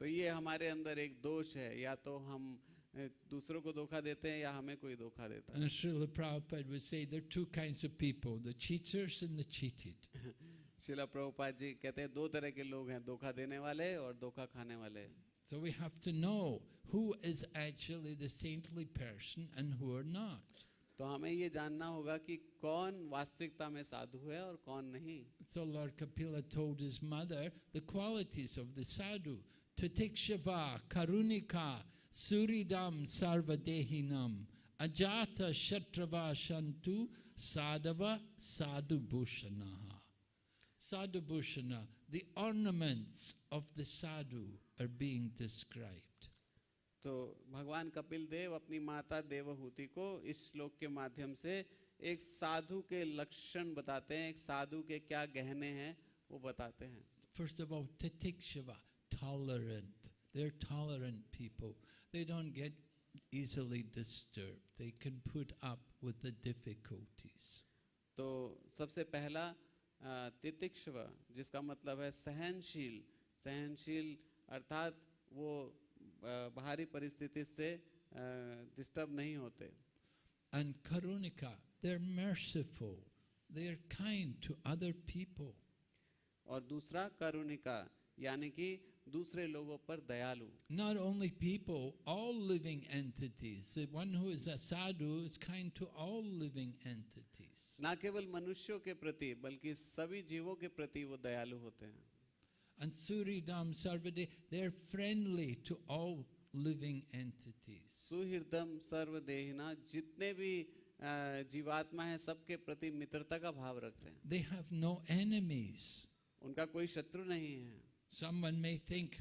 तो ये हमारे अंदर एक दोष है या तो हम अ, दूसरों को धोखा देते हैं या हमें कोई धोखा देता है And Srila Prabhupada would say there are two kinds of people the cheaters and the cheated. शिला प्रभुपाद जी कहते हैं दो तरह के लोग हैं धोखा देने वाले और धोखा खाने वाले So we have to know who is actually the saintly person and who are not. तो हमें ये जानना होगा कि कौन वास्तविकता में साधु है और कौन नहीं So Lord Kapila told his mother the qualities of the sadhu. Tatikshava, Karunika, Suridam, Sarvadehinam, Ajata, Shatrava, Shantu, Sadhava, Sadhu Bhushanaha. Sadhu Bhushana, the ornaments of the sadhu are being described. तो भगवान कपिल देव अपनी माता देवहूति को इस श्लोक के माध्यम से एक साधु के लक्षण बताते हैं एक साधु के क्या गहने हैं वो बताते हैं First of all, Tatikshava, tolerant. They're tolerant people. They don't get easily disturbed. They can put up with the difficulties. तो सबसे पहला तितिक्षव जिसका मतलब है सहनशील सहनशील अर्थात वो अ, बाहरी परिस्थिति से डिस्टर्ब नहीं होते। And karunika they're merciful they're kind to other people और दूसरा करुणिका यानी कि दूसरे लोगों पर दयालु। Not only people all living entities one who is a sadhu is kind to all living entities ना केवल मनुष्यों के प्रति बल्कि सभी जीवों के प्रति वो दयालु होते हैं। And Suridam Sarvade, they're friendly to all living entities. सुहृदम सर्वदेहिना जितने भी अ, जीवात्मा है सबके प्रति मित्रता का भाव रखते हैं They have no enemies. उनका कोई शत्रु नहीं है Someone may think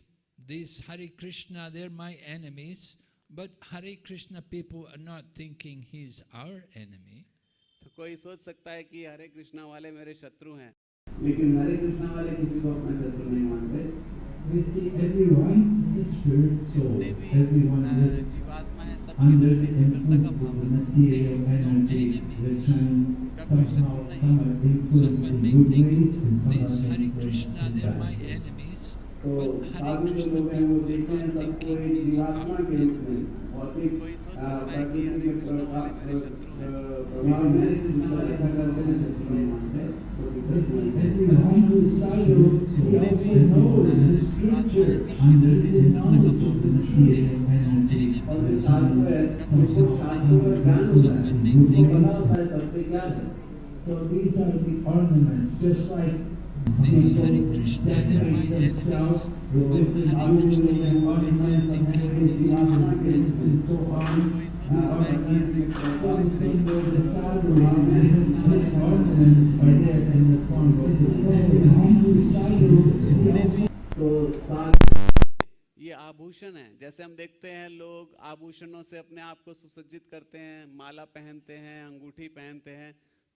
these Hare Krishna, they're my enemies, But Hare Krishna people are not thinking he's our enemy. तो कोई सोच सकता है कि हरे कृष्णा वाले मेरे शत्रु हैं लेकिन हरे कृष्णा वाले किसी को अपना everyone in the soul, everyone is under the influence of material energy that can somehow come and influence in good come this Hare Krishna, they are my enemies, but Hare Krishna people, they are thinking is our enemy. में भौतिक कोई सोच आ, सकता है कि प्रकृति हरे के कृष्णा वाले मेरे प्रभाव शत्रु हैं प्रभाव में कृष्ण ऐसा करते हैं शत्रु नहीं मानते तो But विपरीत मानते हैं। everyone who is sadhu, he also knows the scripture under the knowledge of the material energy. और The जो साधु sun है उसको शास्त्रों का ज्ञान होता है वो बना होता है सबसे क्या है So these are the ornaments, just like These Hare Krishna, they're my themselves enemies. with Hare Krishna, you are and thinking ornaments enemy. and on. Uh, है in also तो साधु ये आभूषण है जैसे हम देखते हैं लोग आभूषणों से अपने आप को सुसज्जित करते हैं माला पहनते हैं अंगूठी पहनते हैं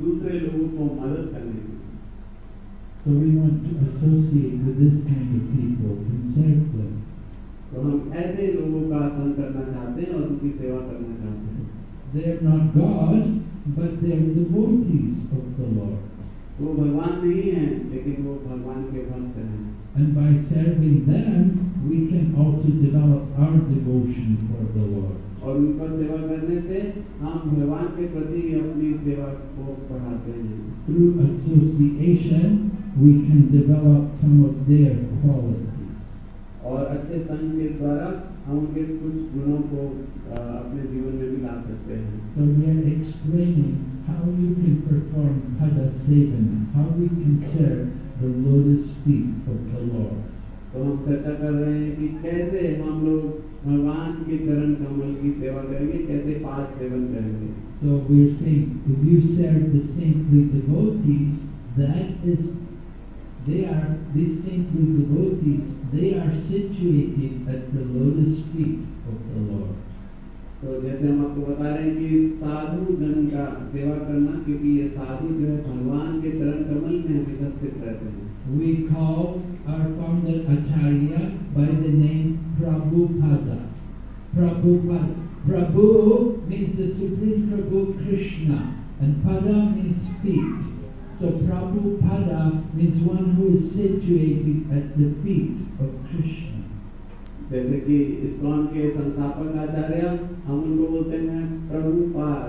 दूसरे लोगों को मदद करने की So we want to associate with this kind of people and serve them. तो हम ऐसे लोगों का संग करना चाहते हैं और उनकी सेवा करना चाहते हैं They are not God, but they are devotees of the Lord. वो भगवान नहीं है लेकिन वो भगवान के भक्त हैं And by serving them, we can also develop our devotion for the Lord. और उनको सेवा करने से हम भगवान के प्रति अपनी सेवा को बढ़ाते हैं। Through association we can develop some of their quality और अच्छे संघ के द्वारा हम उनके कुछ गुणों को अपने जीवन में भी ला सकते हैं। So we are explaining how you can perform हद sevan how we can share the lotus feet of the lord तो हम चर्चा कर रहे हैं कि कैसे हम लोग भगवान के चरण कमल की सेवा करेंगे कैसे पाद सेवन करेंगे So we are saying, if you serve the saintly devotees, that is, they are, these saintly devotees, they are situated at the lotus feet of the Lord. तो जैसे हम आपको बता रहे हैं कि साधु जन का सेवा करना क्योंकि ये साधु जो है भगवान के चरण कमल में हमेशा स्थित रहते हैं We call our founder Acharya by the name Prabhupada. Prabhupada. Prabhu means the Supreme Prabhu Krishna, and Pada means feet. So Prabhupada means one who is situated at the feet of Krishna. जैसे कि ISKCON के संस्थापक आचार्य हम उनको बोलते हैं Prabhupada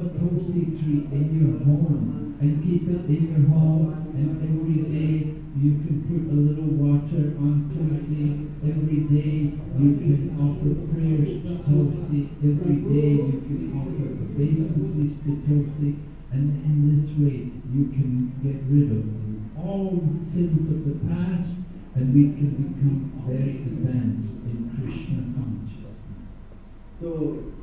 tulsi tree in your home and keep it in your home and every day you can put a little water on tulsi. Every day you can offer prayers to tulsi. Every day you can offer obeisances to tulsi. And in this way you can get rid of all sins of the past and we can become very advanced in Krishna consciousness. तो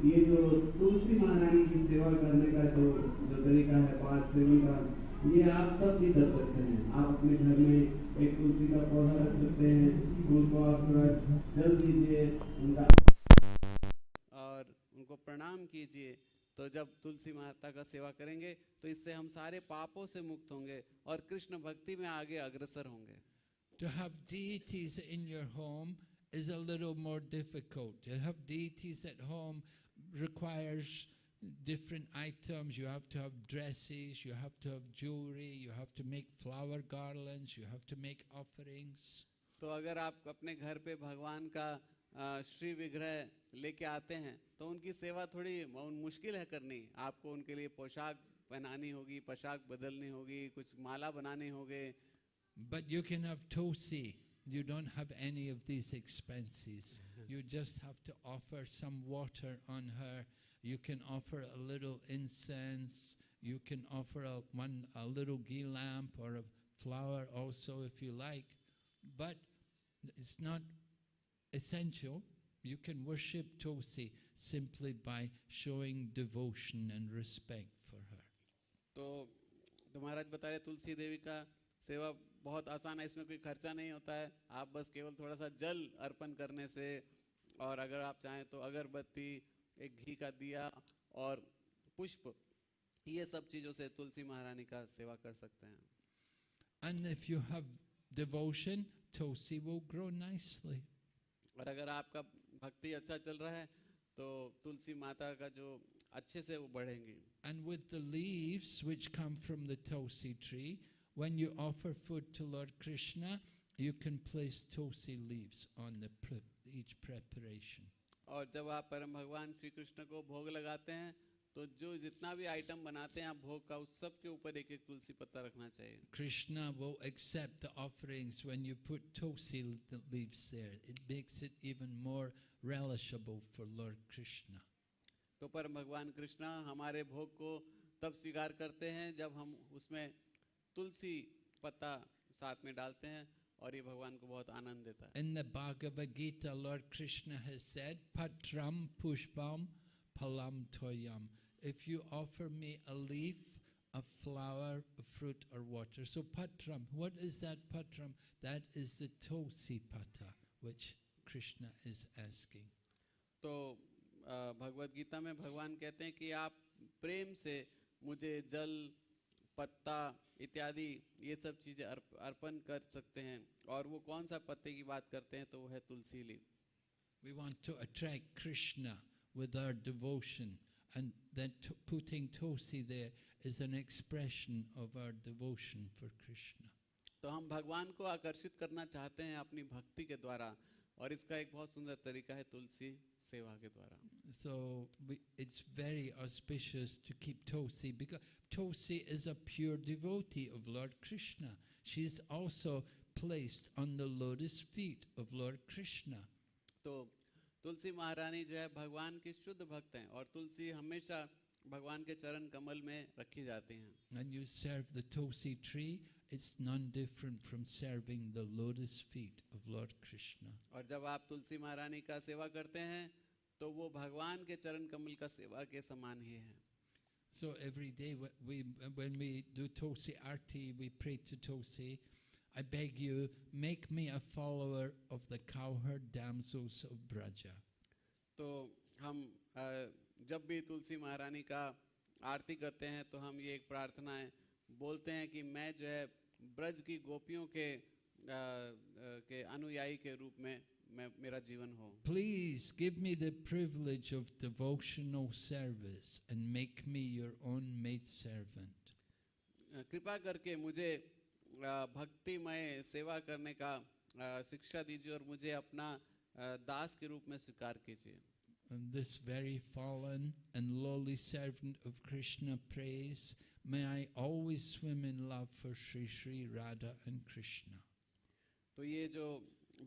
ये जो तुलसी महारानी की सेवा करने का जो जो तरीका है पाँच सेवन का ये आप सब भी कर सकते हैं। आप अपने घर में एक तुलसी का पौधा रख सकते हैं उनको आप थोड़ा जल दीजिए उनका और उनको प्रणाम कीजिए। तो जब तुलसी माता का सेवा करेंगे तो इससे हम सारे पापों से मुक्त होंगे और कृष्ण भक्ति में आगे अग्रसर होंगे। To have deities in your home is a little more difficult. To have deities at home requires different items. You have to have dresses, you have to have jewelry, you have to make flower garlands, you have to make offerings. तो अगर आप अपने घर पे भगवान का अ, श्री विग्रह लेके आते हैं तो उनकी सेवा थोड़ी म- मुश्किल है करनी आपको उनके लिए पोशाक पहनानी होगी पोशाक बदलनी होगी कुछ माला बनाने होंगे But you can have tosi. You don't have any of these expenses. You just have to offer some water on her. You can offer a little incense. You can offer a, one, a little ghee lamp or a flower also if you like. But it's not essential. You can worship Tosi simply by showing devotion and respect for her. तो तो महाराज बता रहे तुलसी देवी का सेवा बहुत आसान है इसमें कोई खर्चा नहीं होता है आप बस केवल थोड़ा सा जल अर्पण करने से और अगर आप चाहें तो अगरबत्ती एक घी का दिया और पुष्प ये सब चीज़ों से तुलसी महारानी का सेवा कर सकते हैं And if you have devotion, Tosi will grow nicely. और अगर आपका भक्ति अच्छा चल रहा है तो तुलसी माता का जो अच्छे से वो बढ़ेंगी And with the leaves which come from the Tulsi tree, when you offer food to Lord Krishna, you can place Tulsi leaves on the each preparation. और जब आप परम भगवान श्री कृष्ण को भोग लगाते हैं तो जो जितना भी आइटम बनाते हैं आप भोग का उस सब के ऊपर एक एक तुलसी पत्ता रखना चाहिए Krishna will accept the offerings when you put Tulsi leaves there. It makes it even more relishable for Lord Krishna. तो परम भगवान कृष्ण हमारे भोग को तब स्वीकार करते हैं जब हम उसमें तुलसी पत्ता साथ में डालते हैं और ये भगवान को बहुत आनंद देता है In the Bhagavad Gita, Lord Krishna has said, Patram pushpam palam toyam. If you offer me a leaf, a flower, a fruit, or water. So patram, what is that patram? That is the tulsi pata, which Krishna is asking. तो अ, भगवत गीता में भगवान कहते हैं कि आप प्रेम से मुझे जल पत्ता इत्यादि ये सब चीज़ें अर्प, अर्पण कर सकते हैं। और वो कौन सा पत्ते की बात करते हैं तो वो है tulsi leaf We want to attract Krishna with our devotion, and then t- putting tulsi there is an expression of our devotion for Krishna. तो हम भगवान को आकर्षित करना चाहते हैं अपनी भक्ति के द्वारा और इसका एक बहुत सुंदर तरीका है तुलसी सेवा के द्वारा। So we, it's very auspicious to keep Tulsi because Tulsi is a pure devotee of Lord Krishna. She's also placed on the lotus feet of Lord Krishna. तो तुलसी महारानी जो है भगवान की शुद्ध भक्त हैं और तुलसी हमेशा भगवान के चरण कमल में रखी जाती हैं When you serve the Tulsi tree, it's none different from serving the lotus feet of Lord Krishna. और जब आप तुलसी महारानी का सेवा करते हैं तो वो भगवान के चरण कमल का सेवा के समान ही है So every day we, when we do Tulsi Arti, we pray to Tulsi, I beg you, make me a follower of the cowherd damsels of Braja. तो हम अ, जब भी तुलसी महारानी का आरती करते हैं तो हम ये एक प्रार्थना है बोलते हैं कि मैं जो है ब्रज की गोपियों के अ, अ, के अनुयायी के रूप में मैं मेरा जीवन हो give me the privilege of devotional service and make me your own maid servant. अ, कृपा करके मुझे अ, भक्तिमय सेवा करने का शिक्षा दीजिए और मुझे अपना दास के रूप में स्वीकार कीजिए And this very fallen and lowly servant of Krishna prays, May I always swim in love for Sri Sri Radha and Krishna. तो ये जो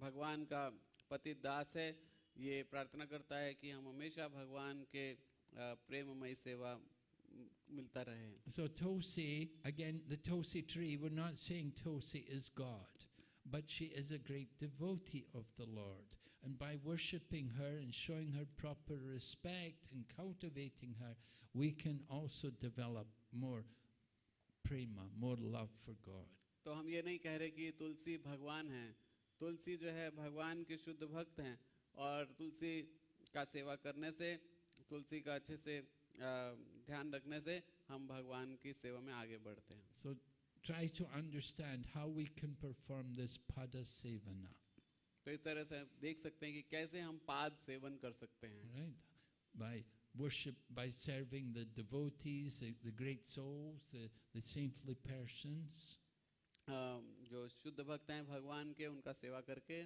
भगवान का पति दास है ये प्रार्थना करता है कि हम हमेशा भगवान के प्रेममय सेवा मिलता रहे So Tulsi, again, the Tulsi tree, we're not saying Tulsi is God. but she is a great devotee of the Lord. And by worshipping her and showing her proper respect and cultivating her, we can also develop more prema, more love for God. तो हम ये नहीं कह रहे कि तुलसी भगवान है तुलसी जो है भगवान के शुद्ध भक्त हैं और तुलसी का सेवा करने से तुलसी का अच्छे से ध्यान रखने से हम भगवान की सेवा में आगे बढ़ते हैं So try to understand how we can perform this pada sevana, तो इस तरह से देख सकते हैं कि कैसे हम पाद सेवन कर सकते हैं right? By worship, by serving the devotees, the, the great souls, the, the saintly persons, a, Um, जो शुद्ध भक्त हैं भगवान के उनका सेवा करके।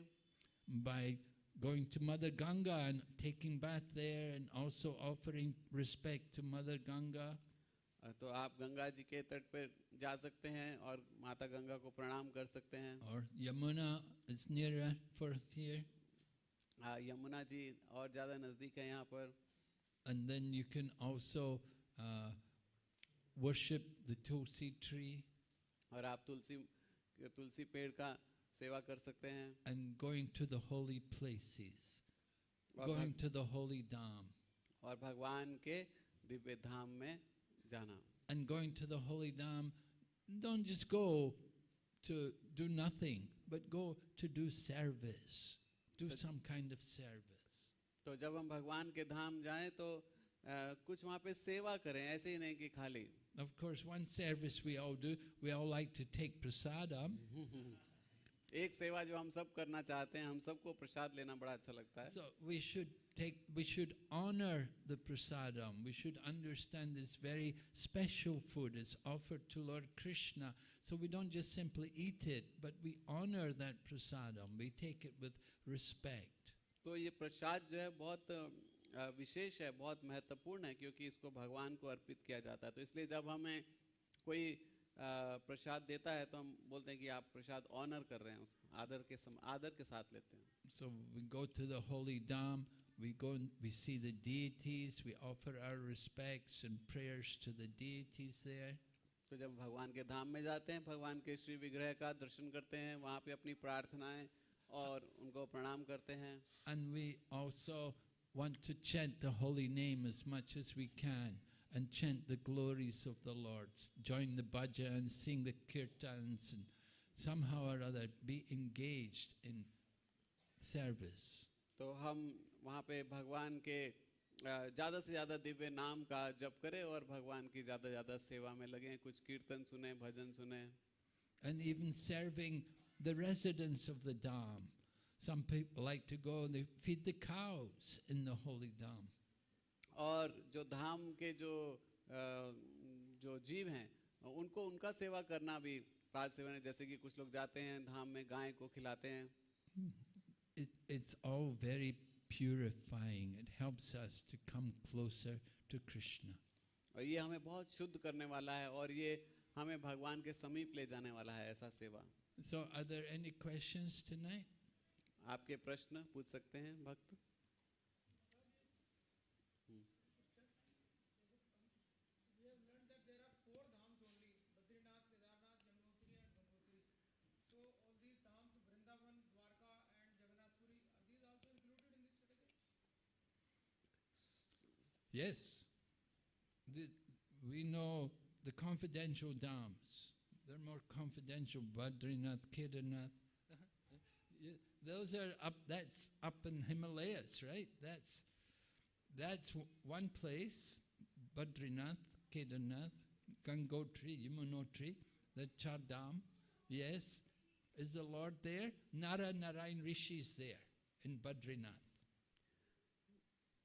By going to mother Ganga and taking bath there and also offering respect to mother Ganga तो आप गंगा जी के तट पर जा सकते हैं और माता गंगा को प्रणाम कर सकते हैं। और Yamuna is near for here हाँ यमुना जी और ज़्यादा नज़दीक है यहाँ पर। And then you can also worship the tulsi tree और आप तुलसी तुलसी पेड़ का सेवा कर सकते हैं and going to the holy places, going to the holy dham. और भगवान के दिव्य धाम में जाना And going to the holy dham, don't just go to do nothing, but go to do service, do some kind of service. तो जब हम भगवान के धाम जाएँ तो कुछ वहाँ पे सेवा करें ऐसे ही नहीं कि खाली Of course, one service we all do, we all like to take prasadam. एक सेवा जो हम सब करना चाहते हैं हम सबको प्रसाद लेना बड़ा अच्छा लगता है So we should take, we should honor the prasadam. We should understand this very special food is offered to Lord Krishna. So we don't just simply eat it, but we honor that prasadam. We take it with respect. तो ये प्रसाद जो है बहुत अ, विशेष है बहुत महत्वपूर्ण है क्योंकि इसको भगवान को अर्पित किया जाता है। तो इसलिए जब हमें कोई प्रसाद देता है तो हम बोलते हैं कि आप प्रसाद ऑनर कर रहे हैं उसको आदर के सम, आदर के साथ लेते हैं। So we go to the holy dham, we go and we see the deities, we offer our respects and prayers to the deities there. तो जब भगवान के धाम में जाते हैं भगवान के श्री विग्रह का दर्शन करते हैं वहाँ पे अपनी प्रार्थनाएँ और उनको प्रणाम करते हैं। And we also want to chant the holy name as much as we can and chant the glories of the Lord. Join the bhajans, sing the kirtans, and somehow or other be engaged in service. तो हम वहाँ पे भगवान के अ, ज़्यादा से ज़्यादा दिव्य नाम का जप करें और भगवान की ज़्यादा ज़्यादा सेवा में लगें कुछ कीर्तन सुने भजन सुने And even serving the residents of the Dham. Some people like to go and they feed the cows in the holy Dham. और जो धाम के जो अ, जो जीव हैं उनको उनका सेवा करना भी पाद सेवन है जैसे कि कुछ लोग जाते हैं धाम में गाय को खिलाते हैं It, it's all very purifying. It helps us to come closer to Krishna. और ये हमें बहुत शुद्ध करने वाला है और ये हमें भगवान के समीप ले जाने वाला है ऐसा सेवा So, are there any questions tonight? आपके प्रश्न पूछ सकते हैं भक्त We have learned that there are four dhams only Badrinath, Kedarnath, Yamunotri, and Gangotri. So, all these dhams, Vrindavan, Dwarka, and Jagannath Puri, are these also included in this category? Yes. The, we know the confidential dams. They're more confidential. Badrinath, Kedarnath. Those are up. That's up in Himalayas, right? That's that's one place. Badrinath, Kedarnath, Gangotri, Yamunotri, the Char Dham. Yes, is the Lord there? Nara Narayan Rishi is there in Badrinath.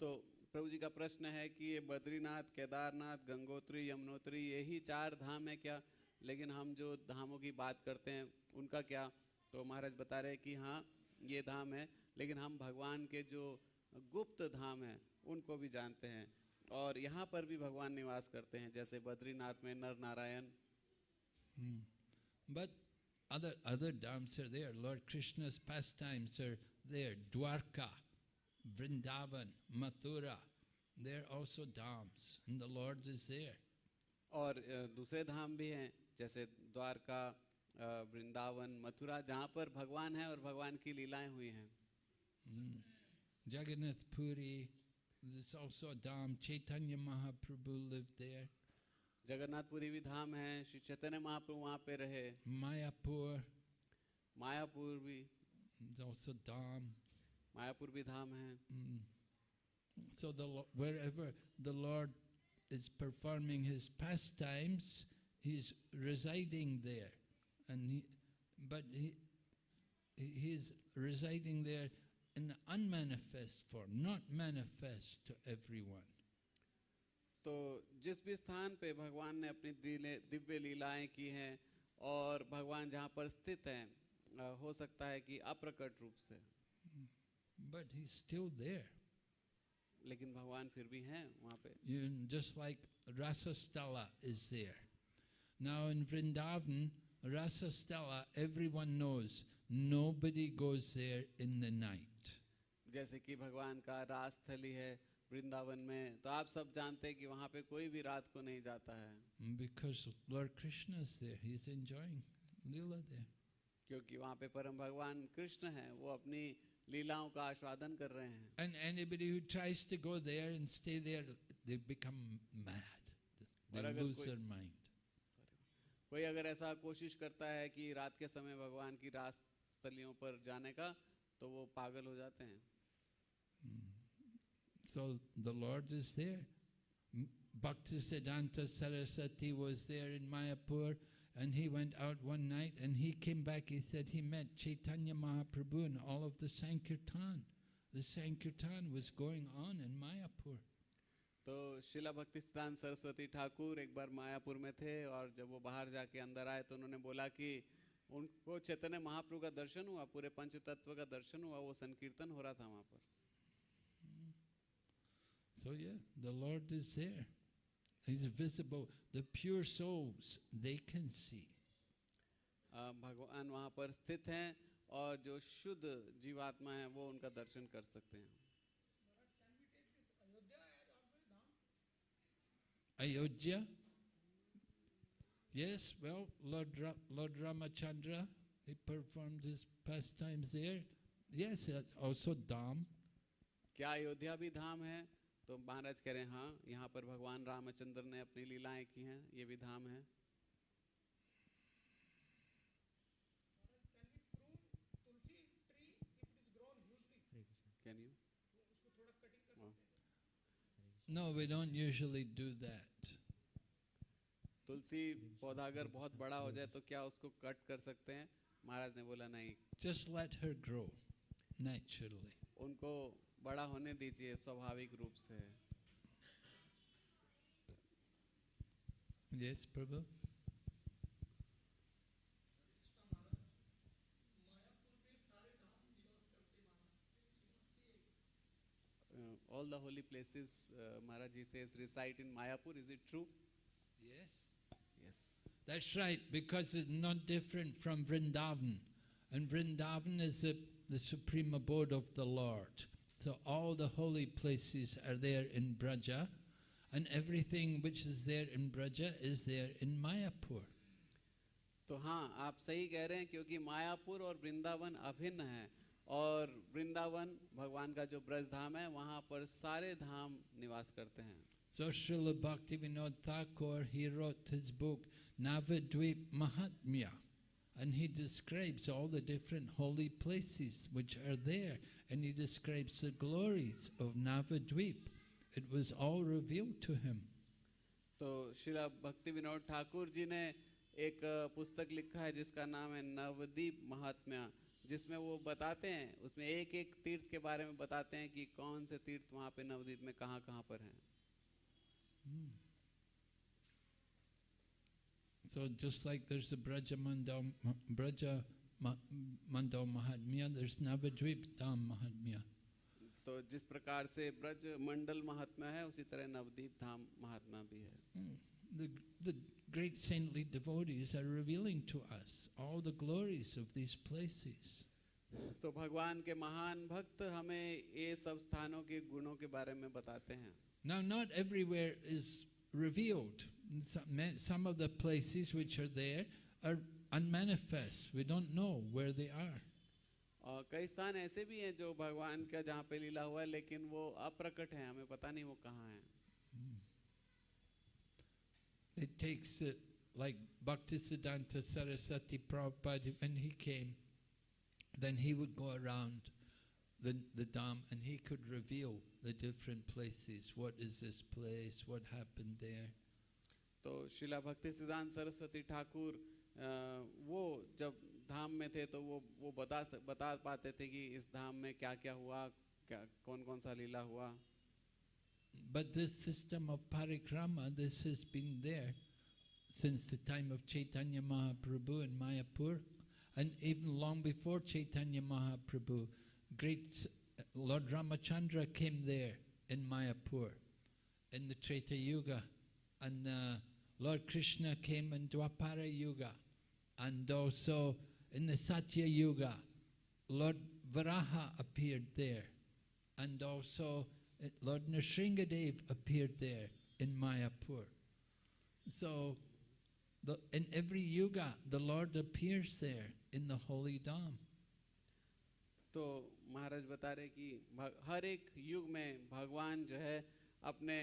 तो प्रभु जी का प्रश्न है कि ये बद्रीनाथ केदारनाथ गंगोत्री यमुनोत्री यही चार धाम है क्या लेकिन हम जो धामों की बात करते हैं उनका क्या तो महाराज बता रहे हैं कि हाँ ये धाम है लेकिन हम भगवान के जो गुप्त धाम हैं उनको भी जानते हैं। और यहाँ पर भी भगवान निवास करते हैं जैसे बद्रीनाथ में Nar Narayan but other other dham sir they are lord Krishna pastime sir they are Dwarka Vrindavan Mathura they are also dhams the lord is there और uh, दूसरे धाम भी हैं जैसे द्वारका वृंदावन मथुरा जहाँ पर भगवान है और भगवान की लीलाएँ हुई हैं Jagannath Puri, there's also a Dham, Chaitanya Mahaprabhu lived there, Jagannathpuri भी धाम है श्री चैतन्य महाप्रभु वहाँ पे रहे Mayapur, मायापुर भी there's also Dham. मायापुर भी धाम है Mm. So the wherever the Lord is performing his pastimes, he's residing there, and he, but he, he- he's residing there in unmanifest form, not manifest to everyone. तो जिस भी स्थान पे भगवान ने अपनी दिले- दिव्य लीलाएं की हैं और भगवान जहाँ पर स्थित हैं अ, हो सकता है कि अप्रकट रूप से But he's still there. लेकिन भगवान फिर भी हैं वहाँ पे You, just like Rasasthala is there. Now in Vrindavan, Rasasthala, everyone knows nobody goes there in the night. जैसे कि भगवान का रास स्थली है वृंदावन में तो आप सब जानते हैं कि वहाँ पे कोई भी रात को नहीं जाता है Because Lord Krishna is there, he's enjoying Leela there. क्योंकि वहाँ पे परम भगवान कृष्ण हैं वो अपनी लीलाओं का आस्वादन कर रहे हैं And anybody who tries to go there and stay there, they become mad. They और अगर lose कोई- their mind. कोई अगर ऐसा कोशिश करता है कि रात के समय भगवान की रास स्थलियों पर जाने का तो वो पागल हो जाते हैं So the Lord is there. Bhaktisiddhanta Saraswati was there in Mayapur and he went out one night and he came back. He said he met Chaitanya Mahaprabhu and all of the Sankirtan. The Sankirtan was going on in Mayapur. तो शिला भक्ति सिद्धांत सरस्वती ठाकुर एक बार मायापुर में थे और जब वो बाहर जाके अंदर आए तो उन्होंने बोला कि उनको चैतन्य महाप्रभु का दर्शन हुआ पूरे पंच तत्व का दर्शन हुआ वो संकीर्तन हो रहा था वहाँ पर So yeah, the Lord is there. He's visible. The pure souls, they can see. भगवान वहाँ पर स्थित हैं और जो शुद्ध जीवात्मा है वो उनका दर्शन कर सकते हैं Ayodhya? Yes, well, Lord, Ra- Lord Ramachandra, he performed his pastimes there. Yes, also Dham. क्या अयोध्या भी धाम है तो महाराज कह रहे हैं हाँ यहाँ पर भगवान रामचंद्र ने अपनी लीलाएँ की हैं ये भी धाम है Can we prune tulsi tree if it is grown hugely? कैन यू उसको थोड़ा कटिंग कर हाँ। सकते हैं No, we don't usually do that. तुलसी पौधा अगर बहुत बड़ा हो जाए तो क्या उसको कट कर सकते हैं महाराज ने बोला नहीं Just let her grow naturally. उनको बड़ा होने दीजिए स्वाभाविक रूप से Yes, Prabhu? all the holy places uh, Maharaj ji says reside in Mayapur is it true Yes. yes That's right, because it's not different from Vrindavan. And Vrindavan is the, the supreme abode of the Lord. So all the holy places are there in Braja, and everything which is there in Braja is there in Mayapur. तो हाँ आप सही कह रहे हैं क्योंकि मायापुर और वृंदावन अभिन्न है और वृंदावन भगवान का जो ब्रज धाम है वहाँ पर सारे धाम निवास करते हैं So Srila Bhaktivinoda Thakur, he wrote his book Navadvip Mahatmya, and he describes all the different holy places which are there, and he describes the glories of Navadvip. It was all revealed to him. तो शिला भक्ति विनोद ठाकुर जी ने एक अ, पुस्तक लिखा है जिसका नाम है नवदीप महात्म्य जिसमें वो बताते हैं उसमें एक एक तीर्थ के बारे में बताते हैं कि कौन से तीर्थ वहाँ पे नवदीप में कहाँ कहाँ पर हैं। So just like the Navadvip dham mahatmya तो जिस प्रकार से ब्रज मंडल महात्मा है उसी तरह नवद्वीप धाम महात्मा भी है। great saintly devotees are revealing to us all the glories of these places. तो भगवान के महान भक्त हमें ये सब स्थानों के गुणों के बारे में बताते हैं Now, not everywhere is revealed. Some, ma- some of the places which are there are unmanifest. We don't know where they are. और कई स्थान ऐसे भी हैं जो भगवान का जहाँ पे लीला हुआ है लेकिन वो अप्रकट है हमें पता नहीं वो कहाँ है It takes it like Bhaktisiddhanta Saraswati Prabhupada, when he came, then he would go around the, the Dham and he could reveal the different places. What is this place? What happened there? तो शिला भक्ति सिद्धांत सरस्वती ठाकुर अ, वो जब धाम में थे तो वो वो बता सक- बता पाते थे कि इस धाम में क्या क्या हुआ क्या कौन कौन सा लीला हुआ but this system of parikrama, this has been there since the time of Chaitanya Mahaprabhu in Mayapur, and even long before Chaitanya Mahaprabhu. Great Lord Ramachandra came there in Mayapur in the Treta Yuga, and uh, Lord Krishna came in Dwapara Yuga, and also in the Satya Yuga, Lord Varaha appeared there, and also Lord Nrsingadev appeared there in Mayapur. So, the, in every yuga, the Lord appears there in the holy Dham. तो महाराज बता रहे कि भ- हर एक युग में भगवान जो है अपने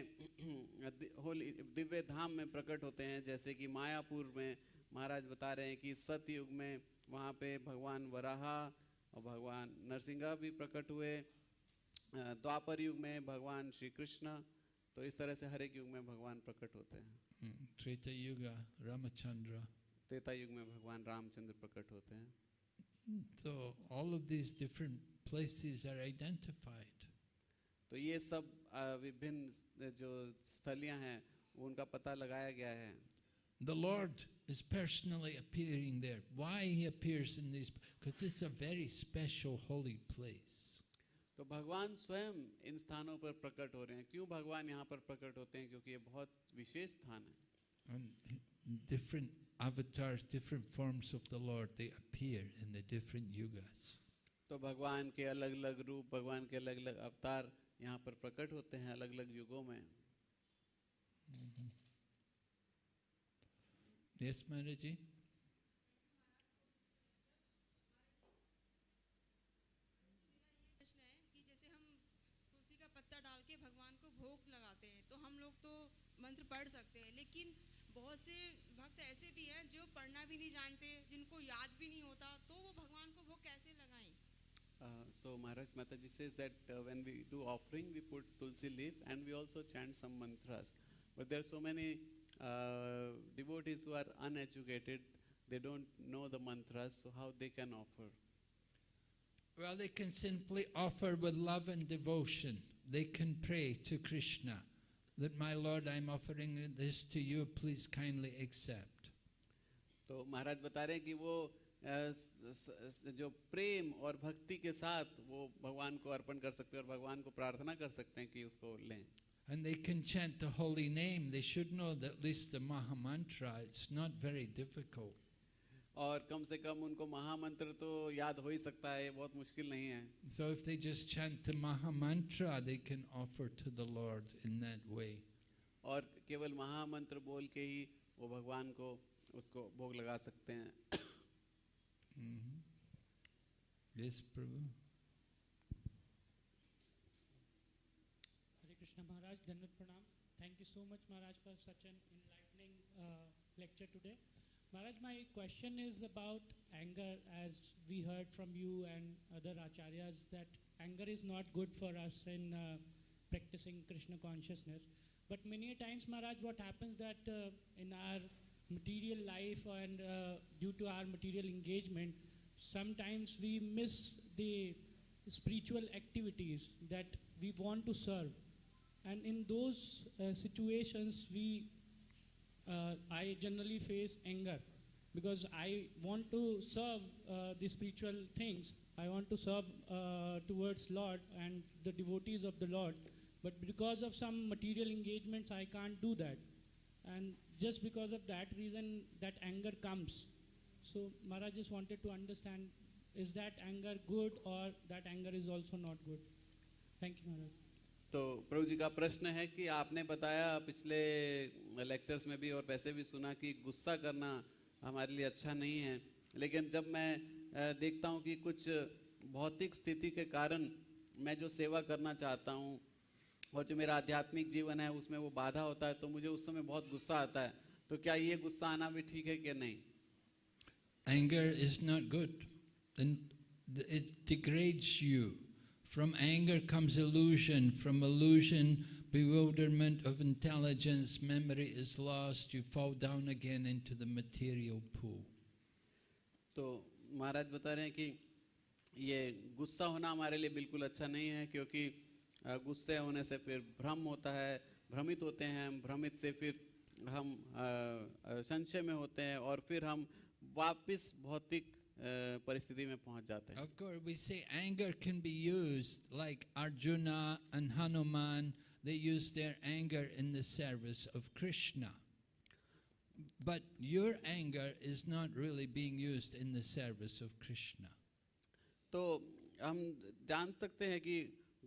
दि- होली दिव्य धाम में प्रकट होते हैं जैसे कि मायापुर में महाराज बता रहे हैं कि सतयुग में वहाँ पे भगवान वराहा और भगवान नरसिंहा भी प्रकट हुए अ, द्वापर युग में भगवान श्री कृष्ण तो इस तरह से हर एक युग में भगवान प्रकट होते हैं hmm, त्रेता युग रामचंद्र त्रेता युग में भगवान रामचंद्र प्रकट होते हैं तो all of this different places are identified तो ये सब विभिन्न जो स्थलियाँ हैं उनका पता लगाया गया है The Lord is personally appearing there. Why He appears in these? Because it's a very special holy place. तो भगवान स्वयं इन स्थानों पर प्रकट हो रहे हैं। क्यों भगवान यहाँ पर प्रकट होते हैं? क्योंकि ये बहुत विशेष स्थान है। And different avatars, different forms of the Lord, they appear in the different yugas. तो भगवान के अलग अलग रूप भगवान के अलग अलग अवतार यहाँ पर प्रकट होते हैं अलग अलग युगों में। Yes, Maharaji? प्रश्न पढ़ सकते हैं लेकिन बहुत से भक्त ऐसे भी हैं जो पढ़ना भी नहीं जानते जिनको याद भी नहीं होता तो वो भगवान को भोग कैसे लगाएं Uh, so Maharaj Mataji says that uh, when we do offering, we put tulsi leaf and we also chant some mantras. But there are so many uh, devotees who are uneducated; they don't know the mantras, so how they can offer? Well, they can simply offer with love and devotion. They can pray to Krishna that, my Lord, I'm offering this to you, please kindly accept. तो महाराज बता रहे हैं कि वो अ, स- स- स- जो प्रेम और भक्ति के साथ वो भगवान को अर्पण कर सकते हैं और भगवान को प्रार्थना कर सकते हैं कि उसको लें And they can chant the holy name. They should know that at least the Maha Mantra. It's not very difficult. और कम से कम उनको महामंत्र तो याद हो ही सकता है बहुत मुश्किल नहीं है। So if they just chant the mahamantra they can offer to the lord in that way और केवल महामंत्र बोल के ही वो भगवान को उसको भोग लगा सकते हैं। यस प्रभु हरे कृष्ण महाराज धन्यवाद प्रणाम thank you so much Maharaj for such an enlightening lecture today Maharaj, my question is about anger as we heard from you and other acharyas that anger is not good for us in uh, practicing Krishna consciousness. But many times Maharaj, what happens that uh, in our material life and uh, due to our material engagement, sometimes we miss the spiritual activities that we want to serve and in those uh, situations we i generally face anger because i want to serve uh, the spiritual things. I want to serve uh, towards lord and the devotees of the lord. But because of some material engagements i can't do that. And just because of that reason that anger comes. So maharaj just wanted to understand is that anger good or that anger is also not good? Thank you maharaj तो प्रभु जी का प्रश्न है कि आपने बताया पिछले lectures में भी और वैसे भी सुना कि गुस्सा करना हमारे लिए अच्छा नहीं है लेकिन जब मैं देखता हूँ कि कुछ भौतिक स्थिति के कारण मैं जो सेवा करना चाहता हूँ और जो मेरा आध्यात्मिक जीवन है उसमें वो बाधा होता है तो मुझे उस समय बहुत गुस्सा आता है तो क्या ये गुस्सा आना भी ठीक है कि नहीं not good. And th- it degrades you. From anger comes illusion. From illusion, bewilderment of intelligence, memory is lost. You fall down again into the material pool. तो महाराज बता रहे हैं कि ये गुस्सा होना हमारे लिए बिल्कुल अच्छा नहीं है क्योंकि अ, गुस्से होने से फिर भ्रम होता है भ्रमित होते हैं भ्रमित से फिर हम अ, अ, संशय में होते हैं और फिर हम वापस भौतिक अ, परिस्थिति में पहुंच जाते हैं Of course, we say anger can be used like Arjuna and Hanuman. They used their anger in the service of Krishna. But your anger is not really being used in the service of Krishna. तो हम जान सकते हैं कि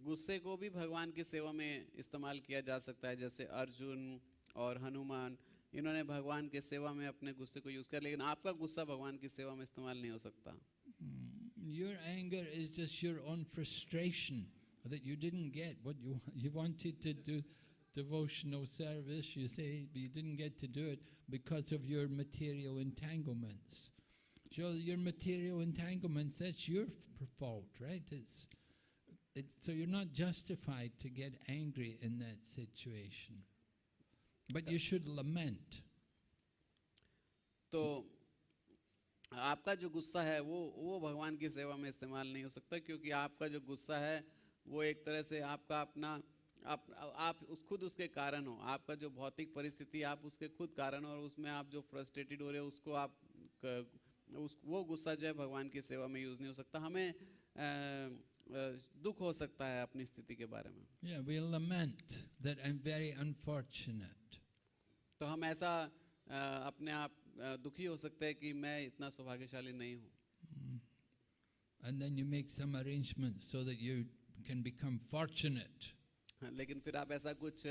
गुस्से को भी भगवान की सेवा में इस्तेमाल किया जा सकता है जैसे अर्जुन और हनुमान इन्होंने भगवान के सेवा में अपने गुस्से को यूज किया लेकिन आपका गुस्सा भगवान की सेवा में इस्तेमाल नहीं हो सकता Your anger is just your own frustration that you didn't get what you you wanted to do devotional service. You say but you didn't get to do it because of your material entanglements. So your material entanglements, that's your f- fault, right? It's, it, so you're not justified to get angry in that situation. But you should lament. तो आपका जो गुस्सा है वो वो भगवान की सेवा में इस्तेमाल नहीं हो सकता क्योंकि आपका जो गुस्सा है वो एक तरह से आपका अपना आप आप उस खुद उसके कारण हो आपका जो भौतिक परिस्थिति आप उसके खुद कारण हो और उसमें आप जो फ्रस्ट्रेटेड हो रहे हो उसको आप उस वो गुस्सा जो है भगवान की सेवा में यूज़ नहीं हो सकता हमें अ, दुख हो सकता है अपनी स्थिति के बारे में Yeah, we lament that I'm very unfortunate. तो हम ऐसा अपने आप दुखी हो सकते हैं कि मैं इतना सौभाग्यशाली नहीं हूँ। And then you make some arrangements so that you can become fortunate. हाँ, लेकिन फिर आप ऐसा कुछ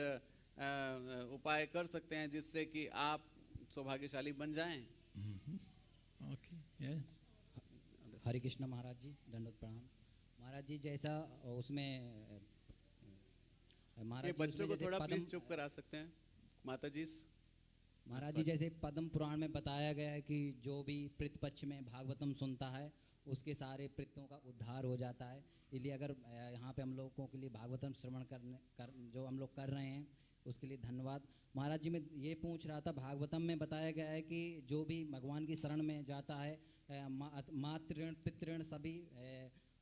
उपाय कर सकते हैं जिससे कि आप सौभाग्यशाली बन जाएँ। Okay, yeah. हरे कृष्ण महाराज जी दंडवत प्रणाम। महाराज जी जैसा उसमें महाराज बच्चों उसमें को थोड़ा प्लीज़ चुप करा सकते हैं। माता जी महाराज जी जैसे पद्म पुराण में बताया गया है कि जो भी प्रतिपक्ष में भागवतम सुनता है उसके सारे प्रितों का उद्धार हो जाता है। इसलिए अगर यहाँ पे हम लोगों के लिए भागवतम श्रवण करने कर जो हम लोग कर रहे हैं उसके लिए धन्यवाद। महाराज जी मैं ये पूछ रहा था भागवतम में बताया गया है कि जो भी भगवान की शरण में जाता है अ, मा- मातृ पितृण सभी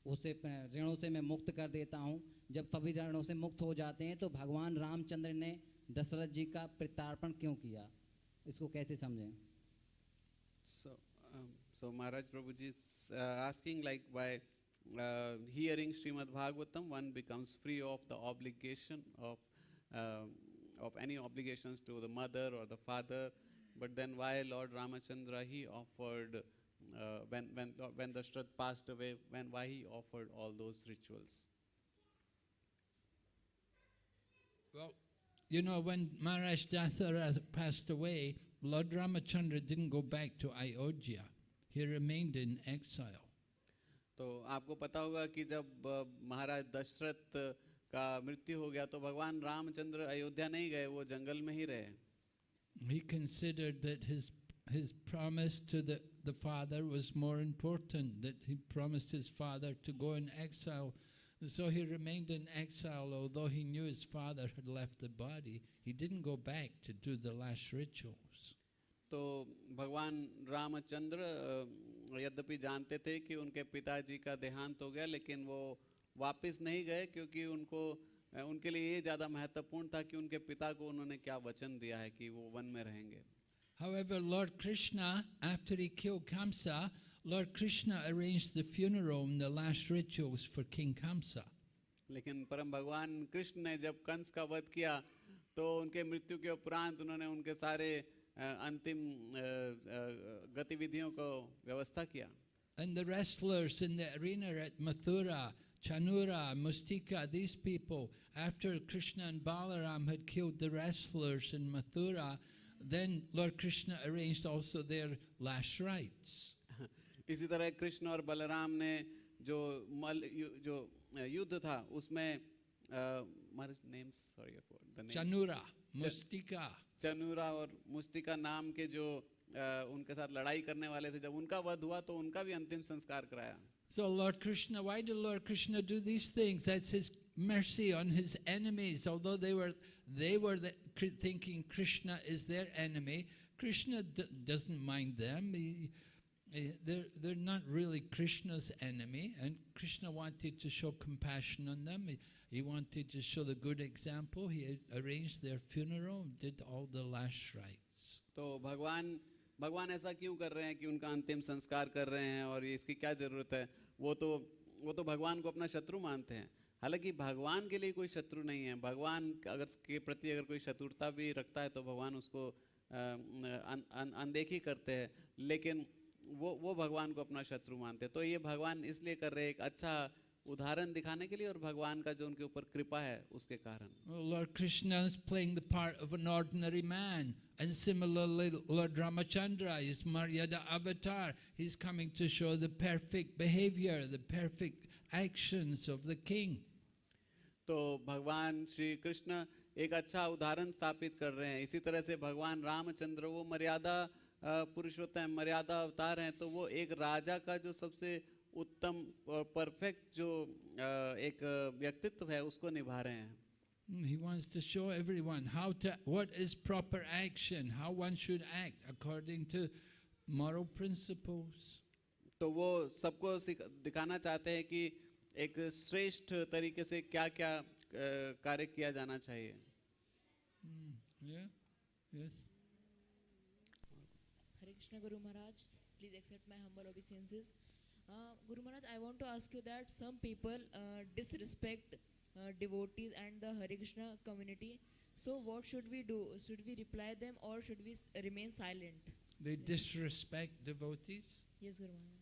उसे ऋणों से मैं मुक्त कर देता हूँ। जब सभी ऋणों से मुक्त हो जाते हैं तो भगवान रामचंद्र ने दशरथ जी का प्रत्यार्पण क्यों किया? इसको कैसे समझें So, um, so Maharaj Prabhuji is uh, asking like why uh, hearing Srimad Bhagavatam one becomes free of the obligation of um of any obligations to the mother or the father, but then why Lord Ramachandra he offered uh, when when when Dashrath passed away when why he offered all those rituals. Well, you know, when Maharaj Dathara passed away, Lord Ramachandra didn't go back to Ayodhya. He remained in exile. तो आपको पता होगा कि जब अ, महाराज दशरथ का मृत्यु हो गया तो भगवान रामचंद्र अयोध्या नहीं गए वो जंगल में ही रहे He considered that his, his promise to the, the father was more important, that he promised his father to go in exile. And so he remained in exile, although he knew his father had left the body. He didn't go back to do the last rituals. तो भगवान रामचंद्र अ, यद्यपि जानते थे कि उनके पिताजी का देहांत हो गया लेकिन वो वापस नहीं गए क्योंकि उनको अ, उनके लिए ये ज़्यादा महत्वपूर्ण था कि उनके पिता को उन्होंने क्या वचन दिया है कि वो वन में रहेंगे However, Lord Krishna, after he killed Kamsa, Lord Krishna arranged the funeral and the last rituals for King Kamsa. लेकिन परम भगवान कृष्ण ने जब कंस का वध किया तो उनके मृत्यु के उपरांत उन्होंने उनके सारे अ, अंतिम अ, अ, गतिविधियों को व्यवस्था किया And the wrestlers in the arena at Mathura, Chanura, Mustika, these people, after Krishna and Balaram had killed the wrestlers in Mathura, then Lord Krishna arranged also their last rites. इसी तरह कृष्ण और बलराम ने जो मल यु, जो युद्ध था उसमें names sorry the name Chanura, Chanura और मुस्तिका नाम के जो अ, उनके साथ लड़ाई करने वाले थे जब उनका वध हुआ तो उनका भी अंतिम संस्कार कराया So Lord Krishna, why did Lord Krishna do these things? That's his mercy on his enemies. Although they were they were the, thinking Krishna is their enemy, Krishna doesn't mind them. He, eh, they're they're not really Krishna's enemy, and Krishna wanted to show compassion on them. He, he wanted to show the good example. He arranged their funeral, did all the last rites. तो भगवान भगवान ऐसा क्यों कर रहे हैं कि उनका अंतिम संस्कार कर रहे हैं और इसकी क्या ज़रूरत है वो तो वो तो भगवान को अपना शत्रु मानते हैं हालाँकि भगवान के लिए कोई शत्रु नहीं है भगवान अगर के प्रति अगर कोई शत्रुता भी रखता है तो भगवान उसको अ, अन, अन, अनदेखी करते हैं लेकिन वो वो भगवान को अपना शत्रु मानते तो ये भगवान इसलिए कर रहे एक अच्छा उदाहरण दिखाने के लिए और भगवान का जो उनके ऊपर कृपा है उसके कारण। Lord Krishna is playing the part of an ordinary man and similarly lord Ramachandra is maryada avatar he is coming to show the perfect behaviour the perfect actions of the king तो भगवान श्री कृष्ण एक अच्छा उदाहरण स्थापित कर रहे हैं। इसी तरह से भगवान रामचंद्र वो मर्यादा पुरुषोत्तम हैं, मर्यादा अवतार हैं तो वो एक राजा का जो सबसे उत्तम और परफेक्ट जो एक व्यक्तित्व है उसको निभा रहे हैं Mm, He wants to show everyone how to, what is proper action, how one should act according to moral principles. तो वो सबको दिखाना चाहते हैं कि एक श्रेष्ठ तरीके से क्या क्या कार्य किया जाना चाहिए Yeah? Yes? Krishna Guru Maharaj, please accept my humble obeisances. Uh, Guru Maharaj, I want to ask you that some people uh, disrespect uh, devotees and the Hare Krishna community. So what should we do? Should we reply them or should we remain silent? They disrespect devotees? Yes, Guru Maharaj.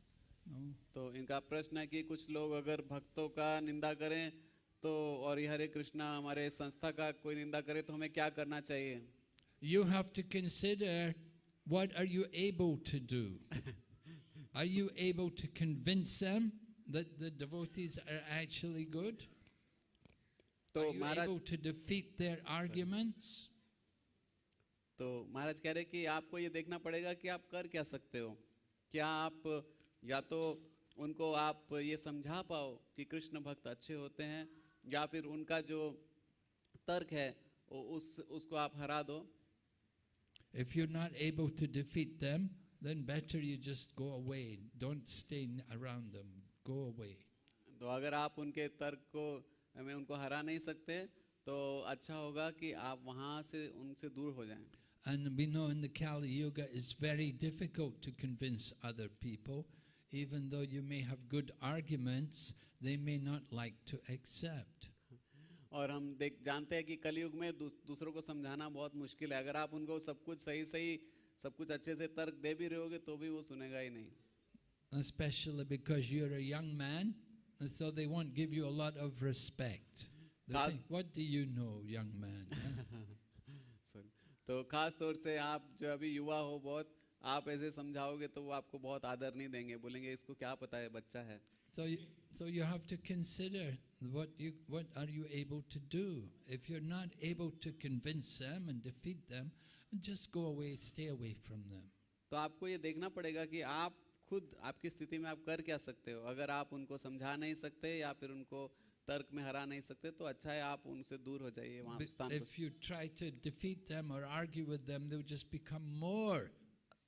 No. तो इनका प्रश्न है कि कुछ लोग अगर भक्तों का निंदा करें तो और ये हरे कृष्णा हमारे संस्था का कोई निंदा करे तो हमें क्या करना चाहिए You have to consider what are you able to do? are you able to convince them that the devotees are actually good? तो are you able to defeat their arguments? तो महाराज कह रहे कि आपको ये देखना पड़ेगा कि आप कर क्या सकते हो क्या आप या तो उनको आप ये समझा पाओ कि कृष्ण भक्त अच्छे होते हैं या फिर उनका जो तर्क है उस उसको आप हरा दो If you're not able to defeat them, then better you just go away. Don't stay n- around them. Go away. तो अगर आप उनके तर्क को में उनको हरा नहीं सकते तो अच्छा होगा कि आप वहाँ से उनसे दूर हो जाएं And we know in the Kali Yuga it's very difficult to convince other people. Even though you may have good arguments, they may not like to accept. और हम देख जानते हैं कि कलयुग में दूस, दूसरों को समझाना बहुत मुश्किल है अगर आप उनको सब कुछ सही सही सब कुछ अच्छे से तर्क दे भी रहे होगे तो भी वो सुनेगा ही नहीं Especially because you're a young man, and so they won't give you a lot of respect. Think, what do you know, young man? Sorry. तो खास तौर से आप जो अभी युवा हो बहुत आप ऐसे समझाओगे तो वो आपको बहुत आदर नहीं देंगे बोलेंगे इसको क्या पता है बच्चा है So you, so you have to consider what you what are you able to do. If you're not able to convince them and defeat them, just go away, stay away from them. तो आपको ये देखना पड़ेगा कि आप खुद आपकी स्थिति में आप कर क्या सकते हो अगर आप उनको समझा नहीं सकते या फिर उनको तर्क में हरा नहीं सकते तो अच्छा है आप उनसे दूर हो जाइए वहाँ But स्थान पर if you try to defeat them or argue with them, they'll just become more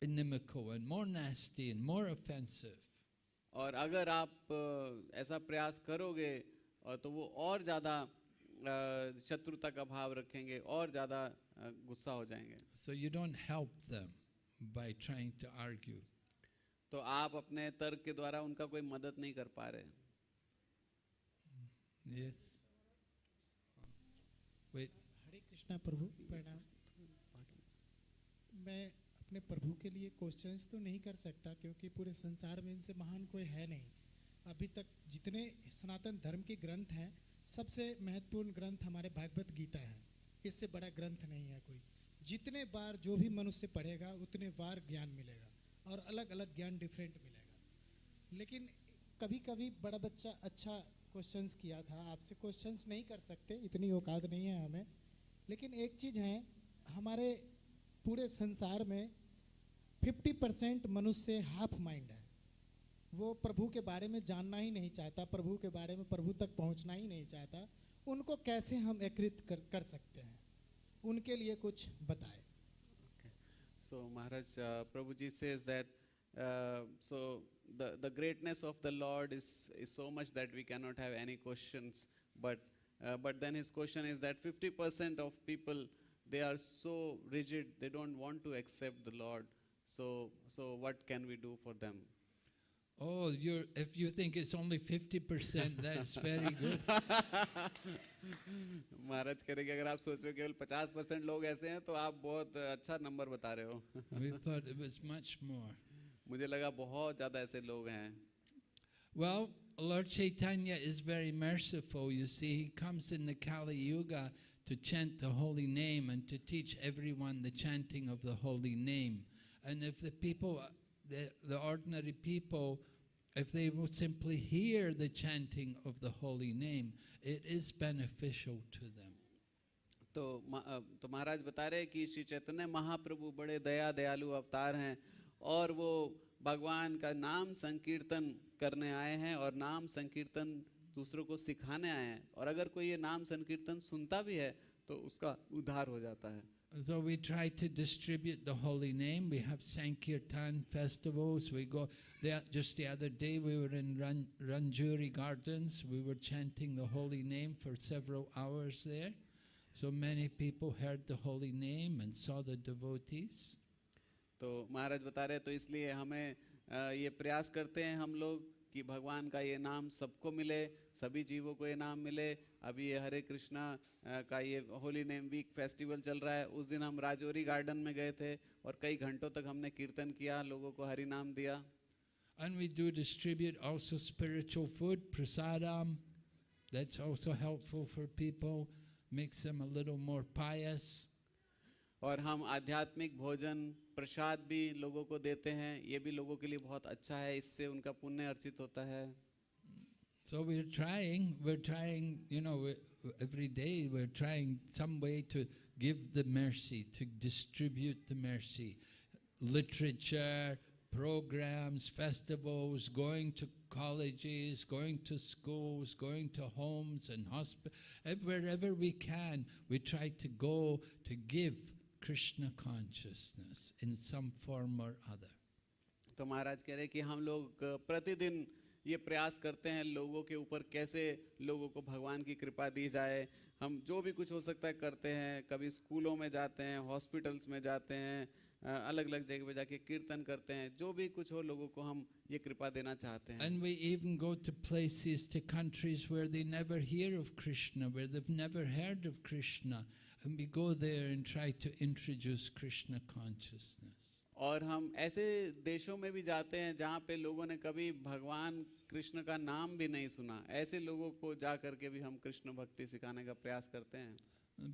inimical and more nasty and more offensive. और अगर आप ऐसा प्रयास करोगे और तो वो और ज़्यादा शत्रुता का भाव रखेंगे और ज़्यादा गुस्सा हो जाएँगे So you don't help them by trying to argue. तो आप अपने तर्क के द्वारा उनका कोई मदद नहीं कर पा रहे Yes. Wait. हरे कृष्णा प्रभु प्रणाम मैं अपने प्रभु के लिए क्वेश्चंस तो नहीं कर सकता, क्योंकि पूरे संसार में इनसे महान कोई है नहीं। अभी तक जितने सनातन धर्म के ग्रंथ हैं, सबसे महत्वपूर्ण ग्रंथ हमारे भागवत गीता है। इससे बड़ा ग्रंथ नहीं है कोई। जितने बार जो भी मनुष्य पढ़ेगा, उतने बार ज्ञान मिलेगा और अलग अलग ज्ञान डिफरेंट मिलेगा। लेकिन कभी कभी बड़ा बच्चा अच्छा क्वेश्चंस किया था, आपसे क्वेश्चंस नहीं कर सकते, इतनी औकात नहीं है हमें। लेकिन एक चीज़ है, हमारे पूरे संसार में फिफ्टी परसेंट मनुष्य हाफ़ माइंड है। वो प्रभु के बारे में जानना ही नहीं चाहता प्रभु के बारे में प्रभु तक पहुँचना ही नहीं चाहता। उनको कैसे हम एक कर, कर सकते हैं? उनके लिए कुछ बताए। सो महाराज प्रभु जी से greatness of the lord is is so much that we can not have but but then his question is that fifty percent of people they are so rigid they don't want to accept the lord So so what can we do for them? Oh, you're, if you think it's only 50%, that's very good. Maharaj कह रहे कि अगर आप सोच रहे हो केवल 50 percent लोग ऐसे हैं तो आप बहुत अच्छा नंबर बता रहे हो we thought it was much more. मुझे लगा बहुत ज्यादा ऐसे लोग हैं Well, Lord Chaitanya is very merciful. You see, he comes in the Kali Yuga to chant the holy name and to teach everyone the chanting of the holy name. And if the people, the, the ordinary people, if they will simply hear the chanting of the holy name, it is beneficial to them. तो तो महाराज बता रहे कि श्री चैतन्य महाप्रभु बड़े दया दयालु अवतार हैं और वो भगवान का नाम संकीर्तन करने आए हैं और नाम संकीर्तन दूसरों को सिखाने आए हैं और अगर कोई ये नाम संकीर्तन सुनता भी है तो उसका उद्धार हो जाता है So we try to distribute the holy name. We have Sankirtan festivals. We go there. Just the other day, we were in Ran, Ranjuri Gardens. We were chanting the holy name for several hours there. So many people heard the holy name and saw the devotees. तो महाराज बता रहे हैं, तो इसलिए हमें अ, ये प्रयास करते हैं हम लोग कि भगवान का ये नाम सबको मिले सभी जीवों को ये नाम मिले अभी ये हरे कृष्णा का ये होली नेम वीक फेस्टिवल चल रहा है उस दिन हम राजौरी गार्डन में गए थे और कई घंटों तक हमने कीर्तन किया लोगों को हरि नाम दिया And we do distribute also spiritual food, prasadam. That's also helpful for people, makes them a little more pious. और हम आध्यात्मिक भोजन प्रसाद भी लोगों को देते हैं ये भी लोगों के लिए बहुत अच्छा है इससे उनका पुण्य अर्जित होता है So we're trying, we're trying, you know, every day we're trying some way to give the mercy, to distribute the mercy. Literature, programs, festivals, going to colleges, going to schools, going to homes and hospitals, wherever we can, we try to go to give Krishna consciousness in some form or other. तो महाराज कह रहे हैं कि हम लोग प्रतिदिन ये प्रयास करते हैं लोगों के ऊपर कैसे लोगों को भगवान की कृपा दी जाए हम जो भी कुछ हो सकता है करते हैं कभी स्कूलों में जाते हैं हॉस्पिटल्स में जाते हैं अलग अलग जगह पे जाके कीर्तन करते हैं जो भी कुछ हो लोगों को हम ये कृपा देना चाहते हैं And we even go to places, to countries where they never hear of Krishna, where they've never heard of Krishna. And we go there and try to introduce Krishna consciousness. और हम ऐसे देशों में भी जाते हैं जहाँ पे लोगों ने कभी भगवान कृष्ण का नाम भी नहीं सुना ऐसे लोगों को जा करके भी हम कृष्ण भक्ति सिखाने का प्रयास करते हैं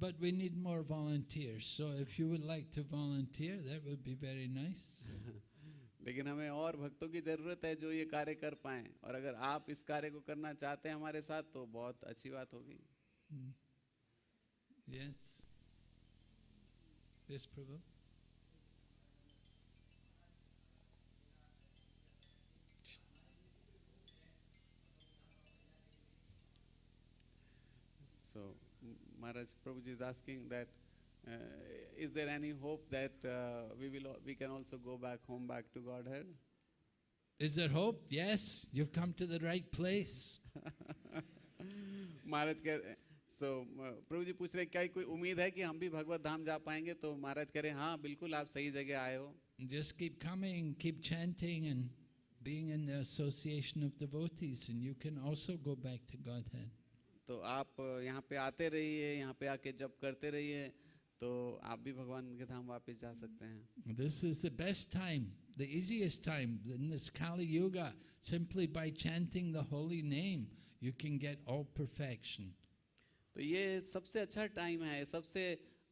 But we need more volunteers. So if you would like to volunteer, that would be very nice. लेकिन हमें और भक्तों की ज़रूरत है जो ये कार्य कर पाएँ और अगर आप इस कार्य को करना चाहते हैं हमारे साथ तो बहुत अच्छी बात होगी Yes. this, Prabhu? So, Maharaj Prabhuji is asking that uh, is there any hope that uh, we will we can also go back home back to Godhead? Is there hope? Yes, you've come to the right place. Maharaj so uh, प्रभु जी पूछ रहे क्या कोई उम्मीद है कि हम भी भगवत धाम जा पाएँगे? तो महाराज कह रहे हाँ बिल्कुल आप सही जगह आए हो। Just keep coming keep chanting and being in the association of the devotees and you can also go back to Godhead तो आप uh, यहाँ पे आते रहिए यहाँ पे आके जब करते रहिए तो आप भी भगवान के धाम वापिस जा सकते हैं। This is the best time the easiest time in this Kali yuga simply by chanting the holy name you can get all perfection तो ये सबसे अच्छा टाइम है सबसे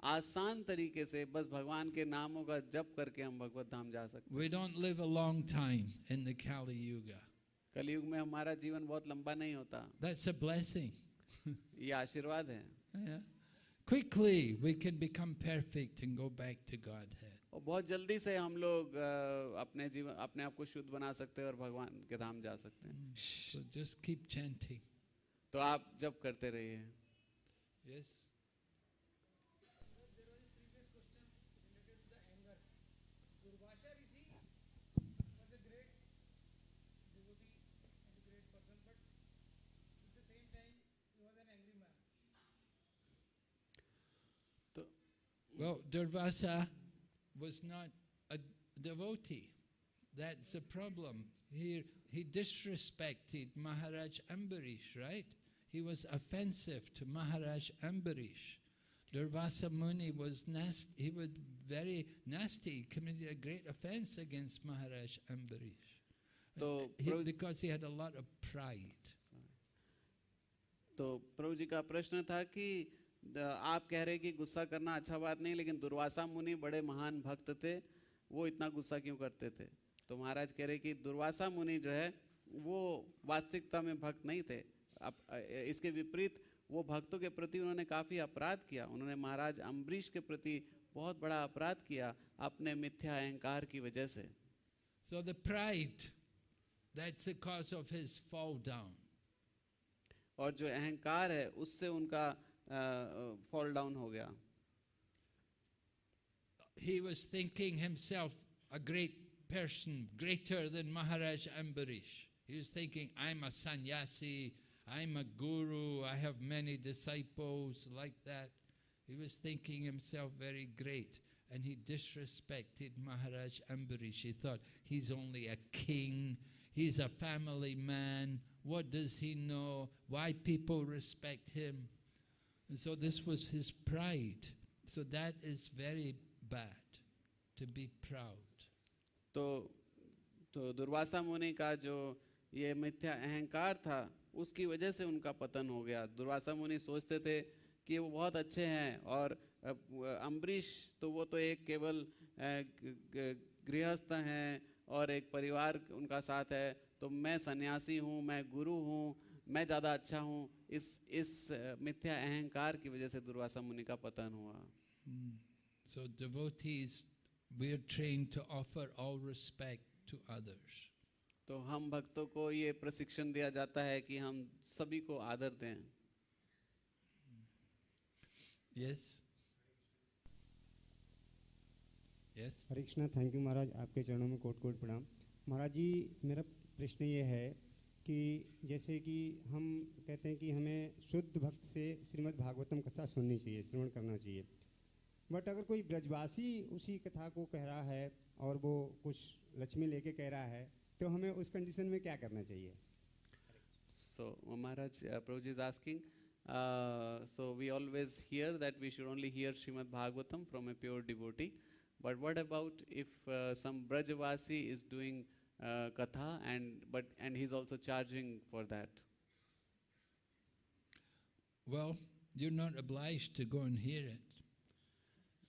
आसान तरीके से बस भगवान के नामों का जप करके हम भगवत धाम जा सकते We don't live a long time in the Kali Yuga. कलयुग में हमारा जीवन बहुत लंबा नहीं होता That's a blessing. ये आशीर्वाद है Yeah. Quickly, we can become perfect and go back to Godhead. और बहुत जल्दी से हम लोग अपने जीवन अपने आप को शुद्ध बना सकते हैं और भगवान के धाम जा सकते हैं So just keep chanting. तो आप जप करते रहिए Yes? There was a previous question related to the anger. Rishi was a great devotee and a great person, but at the same time he was an angry man. तो Well, Durvasa was not a devotee. That's the problem. He, he disrespected Maharaj Ambarish, right? He was offensive to Maharaj Ambarish. Durvasa Muni was nasty. He was very nasty. He committed a great offense against Maharaj Ambarish. तो He- because he had a lot of pride. तो प्रभु जी का प्रश्न था कि आप कह रहे कि गुस्सा करना अच्छा बात नहीं लेकिन दुर्वासा मुनि बड़े महान भक्त थे वो इतना गुस्सा क्यों करते थे तो महाराज कह रहे कि दुर्वासा मुनि जो है वो वास्तविकता में भक्त नहीं थे अब इसके विपरीत वो भक्तों के प्रति उन्होंने काफ़ी अपराध किया उन्होंने महाराज अम्बरीश के प्रति बहुत बड़ा अपराध किया अपने मिथ्या अहंकार की वजह से So the pride, that's the cause of his fall down. और जो अहंकार है उससे उनका फॉल डाउन हो गया he was thinking himself a great person, greater than Maharaj Ambarish. He was thinking, I'm a sannyasi, I'm a guru, I have many disciples like that. He was thinking himself very great and he disrespected Maharaj Ambarish. He thought, he's only a king, he's a family man, what does he know? Why people respect him? And so this was his pride. So that is very bad, to be proud. तो तो दुर्वासा मुनि का जो ये मिथ्या अहंकार था उसकी वजह से उनका पतन हो गया। दुर्वासा मुनि सोचते थे कि वो बहुत अच्छे हैं और अम्बरीश तो वो तो एक केवल गृहस्थ हैं और एक परिवार उनका साथ है। तो मैं सन्यासी हूँ मैं गुरु हूँ मैं ज़्यादा अच्छा हूँ। इस इस मिथ्या अहंकार की वजह से दुर्वासा मुनि का पतन हुआ। So devotees, we are trained to offer all respect to others. तो हम भक्तों को ये प्रशिक्षण दिया जाता है कि हम सभी को आदर दें Yes? Yes? Hare Krishna thank you Maharaj आपके चरणों में कोट कोट प्रणाम महाराज जी मेरा प्रश्न ये है कि जैसे कि हम कहते हैं कि हमें शुद्ध भक्त से श्रीमद् भागवतम कथा सुननी चाहिए श्रवण करना चाहिए बट अगर कोई ब्रजवासी उसी कथा को कह रहा है और वो कुछ लक्ष्मी लेके कह रहा है तो हमें उस कंडीशन में क्या करना चाहिए So Maharaj uh, Prabhuji is asking, uh, so we always hear that we should only hear Srimad Bhagavatam from a pure devotee. But what about if uh, some Brajavasi is doing uh, katha and but and he's also charging for that? Well, you're not obliged to go and hear it.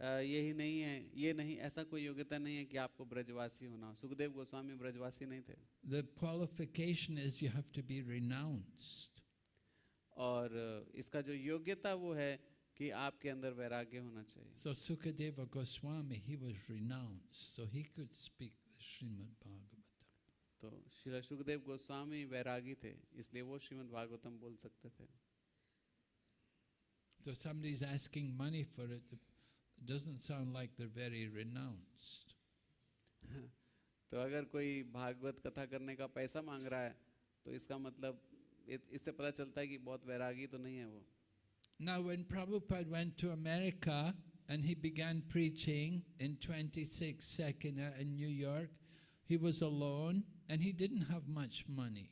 यही नहीं है ये नहीं ऐसा कोई योग्यता नहीं है कि आपको ब्रजवासी होना हो सुखदेव गोस्वामी ब्रजवासी नहीं थे The qualification is you have to be renounced. और इसका जो योग्यता वो है कि आपके अंदर वैराग्य होना चाहिए So Sukadeva Goswami, he was renounced, so he could speak the Srimad Bhagavatam. तो श्री सुखदेव गोस्वामी वैरागी थे इसलिए वो श्रीमद् भागवतम बोल सकते थे So somebody's asking money for it. It doesn't sound like they're very renounced. तो अगर कोई भागवत कथा करने का पैसा मांग रहा है तो इसका मतलब इ- इससे पता चलता है कि बहुत वैरागी तो नहीं है वो Now, when Prabhupada went to America and he began preaching in 26 Sekina in New York. He was alone and he didn't have much money.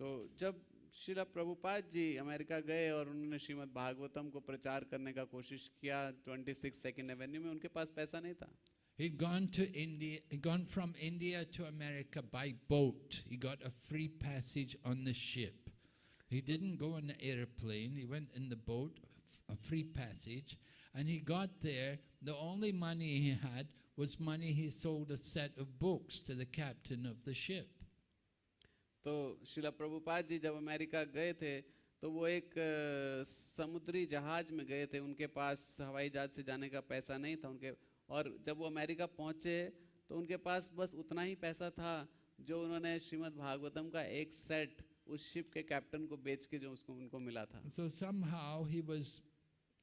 तो जब शिला प्रभुपाद जी अमेरिका गए और उन्होंने श्रीमद् भागवतम को प्रचार करने का कोशिश किया 26 सेकेंड एवेन्यू में उनके पास पैसा नहीं था He'd gone to India, he'd gone from India to America by boat. He got a free passage on the ship. He didn't go on the airplane, he went in the boat, a free passage, and he got there. The only money he had was money he sold a set of books to the captain of the ship. तो शिला प्रभुपाद जी जब America गए थे तो वो एक समुद्री जहाज़ में गए थे। उनके पास हवाई जहाज़ से जाने का पैसा नहीं था उनके। और जब वो अमेरिका पहुँचे तो उनके पास बस उतना ही पैसा था जो उन्होंने श्रीमद् भागवतम का एक सेट उस शिप के कैप्टन को बेच के जो उसको उनको मिला था। So somehow he was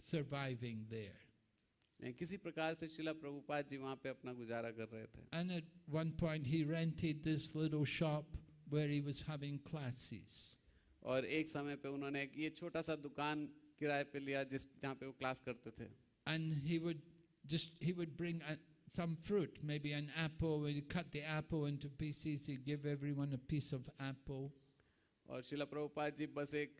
surviving there. किसी प्रकार से शिला प्रभुपाद जी वहाँ पे अपना गुजारा कर रहे थे। And at one point he rented this little shop where he was having classes. और एक समय पे उन्होंने एक ये छोटा सा दुकान किराए पे लिया जिस जहाँ पे वो क्लास करते थे and he would just he would bring a, some fruit maybe an apple he'd cut the apple into pieces he'd give everyone a piece of apple और शिला प्रभुपाद जी बस एक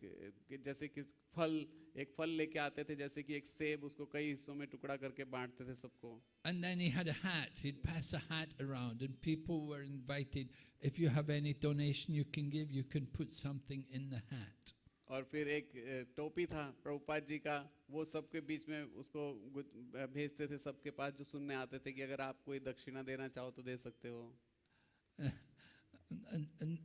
कि जैसे कि फल एक फल लेके आते थे जैसे कि एक सेब उसको कई हिस्सों में टुकड़ा करके बांटते थे सबको and then he had a hat he'd pass a hat around and people were invited if you have any donation you can give you can put something in the hat और फिर एक टोपी था प्रभुपाद जी का वो सबके बीच में उसको भेजते थे सबके पास जो सुनने आते थे कि अगर आप कोई दक्षिणा देना चाहो तो दे सकते हो and, and,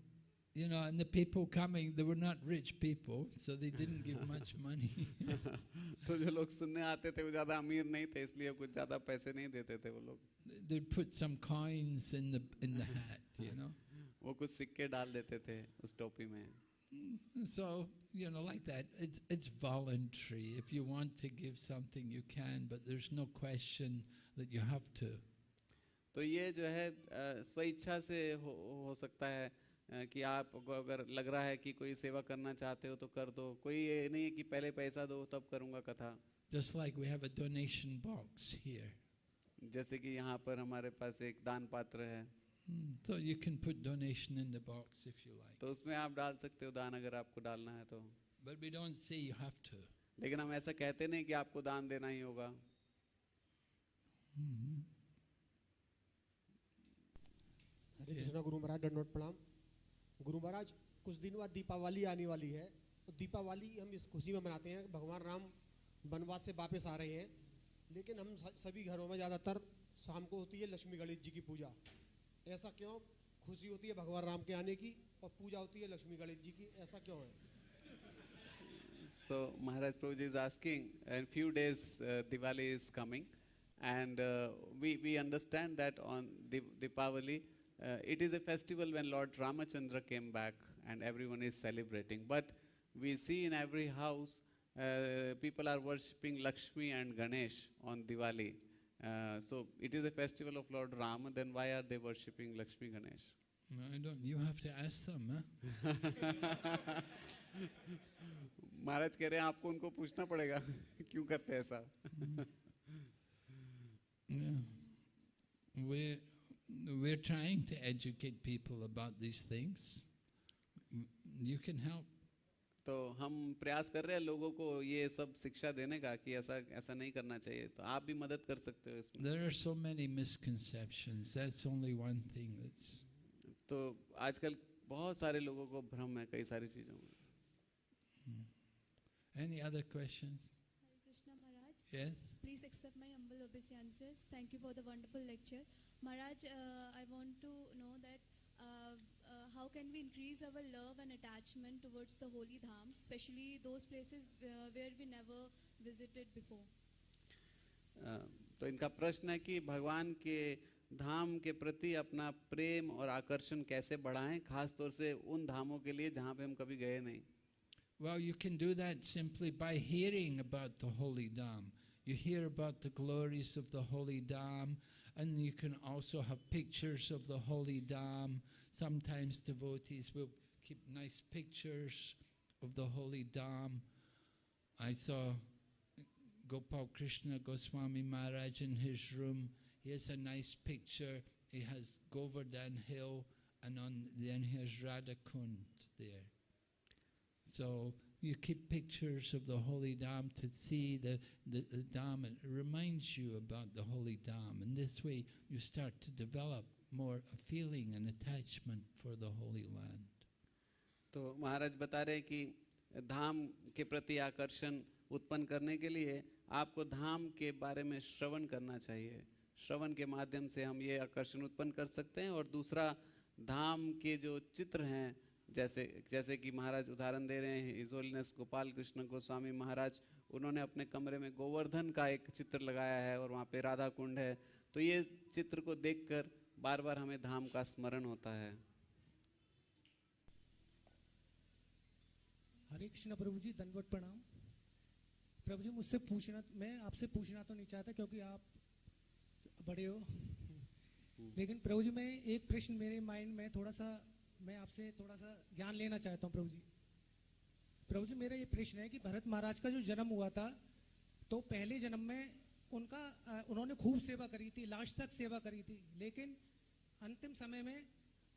you know and the people coming they were not rich people so they didn't give much money तो जो लोग सुनने आते थे वो ज़्यादा अमीर नहीं थे इसलिए कुछ ज़्यादा पैसे नहीं देते थे वो लोग they'd put some coins in the in the hat you know वो कुछ सिक्के डाल देते थे उस टोपी में So, you know, like that, it's, it's voluntary. If you want to give something, you can, but there's no question that you have to. तो ये जो है अ, स्वेच्छा से हो, हो सकता है अ, कि आपको अगर लग रहा है कि कोई सेवा करना चाहते हो तो कर दो। कोई ये नहीं है कि पहले पैसा दो तब करूँगा कथा। Just like we have a donation box here. जैसे कि यहाँ पर हमारे पास एक दान पात्र है। Hmm, So you can put donation in the box if you like. तो उसमें आप डाल सकते हो दान अगर आपको डालना है तो। But we don't say you have to. लेकिन हम ऐसा कहते नहीं कि आपको दान देना ही होगा। हरे कृष्णा गुरु महाराज दंडोत प्रणाम। गुरु महाराज कुछ दिन बाद दीपावली आने वाली है। तो दीपावली हम इस खुशी में मनाते हैं। भगवान राम वनवास से वापस आ रहे हैं। लेकिन हम सभी घरों में ज़्यादातर शाम को होती है लक्ष्मी गणेश जी की पूजा। ऐसा क्यों? खुशी होती है भगवान राम के आने की और पूजा होती है लक्ष्मी गणेश जी की। ऐसा क्यों है? So Maharaj Prabhuji is asking, in few Diwali is coming, and uh, we we understand that on Di- Deepavali uh, it is a festival when Lord Ramachandra came back and everyone is celebrating. But we see in every house uh, people are worshipping Lakshmi and Ganesh on Diwali. Uh, so it is a festival of Lord Rama. Then why are they worshipping Lakshmi Ganesh? No, I don't. You have to ask them. Huh? Maharaj कह रहे हैं आपको उनको पूछना पड़ेगा क्यों करते हैं ऐसा Yeah. We're, we're trying to educate people about these things. You can help. तो हम प्रयास कर रहे हैं लोगों को ये सब शिक्षा देने का कि ऐसा ऐसा नहीं करना चाहिए तो आप भी मदद कर सकते हो इसमें There are so many misconceptions. That's only one thing that's. तो आजकल बहुत सारे लोगों को भ्रम है कई सारी चीज़ों में Any other questions? Hare Krishna Maharaj. Yes? Please accept my humble obeisances. Thank you for the wonderful lecture. Maharaj, uh, I want to know that uh, uh, how can we increase our love and attachment towards the holy dham, especially those places uh, where we never visited before? अ, तो इनका प्रश्न है कि भगवान के धाम के प्रति अपना प्रेम और आकर्षण कैसे बढ़ाएं खास तौर से उन धामों के लिए जहाँ पे हम कभी गए नहीं Well, you can do that simply by hearing about the Holy Dham. You hear about the glories of the Holy Dham, and you can also have pictures of the Holy dam. Sometimes devotees will keep nice pictures of the Holy dam. I saw Gopal Krishna Goswami Maharaj in his room. He has a nice picture. He has Govardhan Hill, and on then he has Radha Kund there. So you keep pictures of the holy Dham to see the, the, the Dham. It reminds you about the holy Dham. And this way you start to develop more a feeling and attachment for the holy land. तो महाराज बता रहे हैं कि धाम के प्रति आकर्षण उत्पन्न करने के लिए आपको धाम के बारे में श्रवण करना चाहिए श्रवण के माध्यम से हम ये आकर्षण उत्पन्न कर सकते हैं और दूसरा धाम के जो चित्र हैं जैसे जैसे कि महाराज उदाहरण दे रहे हैं इजोलिनस गोपाल कृष्ण गोस्वामी महाराज उन्होंने अपने कमरे में गोवर्धन का एक चित्र लगाया है और वहाँ पे राधा कुंड है। तो ये चित्र को देखकर बार बार हमें धाम का स्मरण होता है। हरे कृष्ण प्रभु जी दंडवत प्रणाम। प्रभु जी मुझसे पूछना मैं आपसे पूछना तो नहीं चाहता क्योंकि आप बड़े हो। लेकिन प्रभु जी मैं एक प्रश्न मेरे माइंड में थोड़ा सा मैं आपसे थोड़ा सा ज्ञान लेना चाहता हूँ प्रभु जी। प्रभु जी, मेरा ये प्रश्न है कि भरत महाराज का जो जन्म हुआ था तो पहले जन्म में उनका उन्होंने खूब सेवा करी थी लास्ट तक सेवा करी थी, लेकिन अंतिम समय में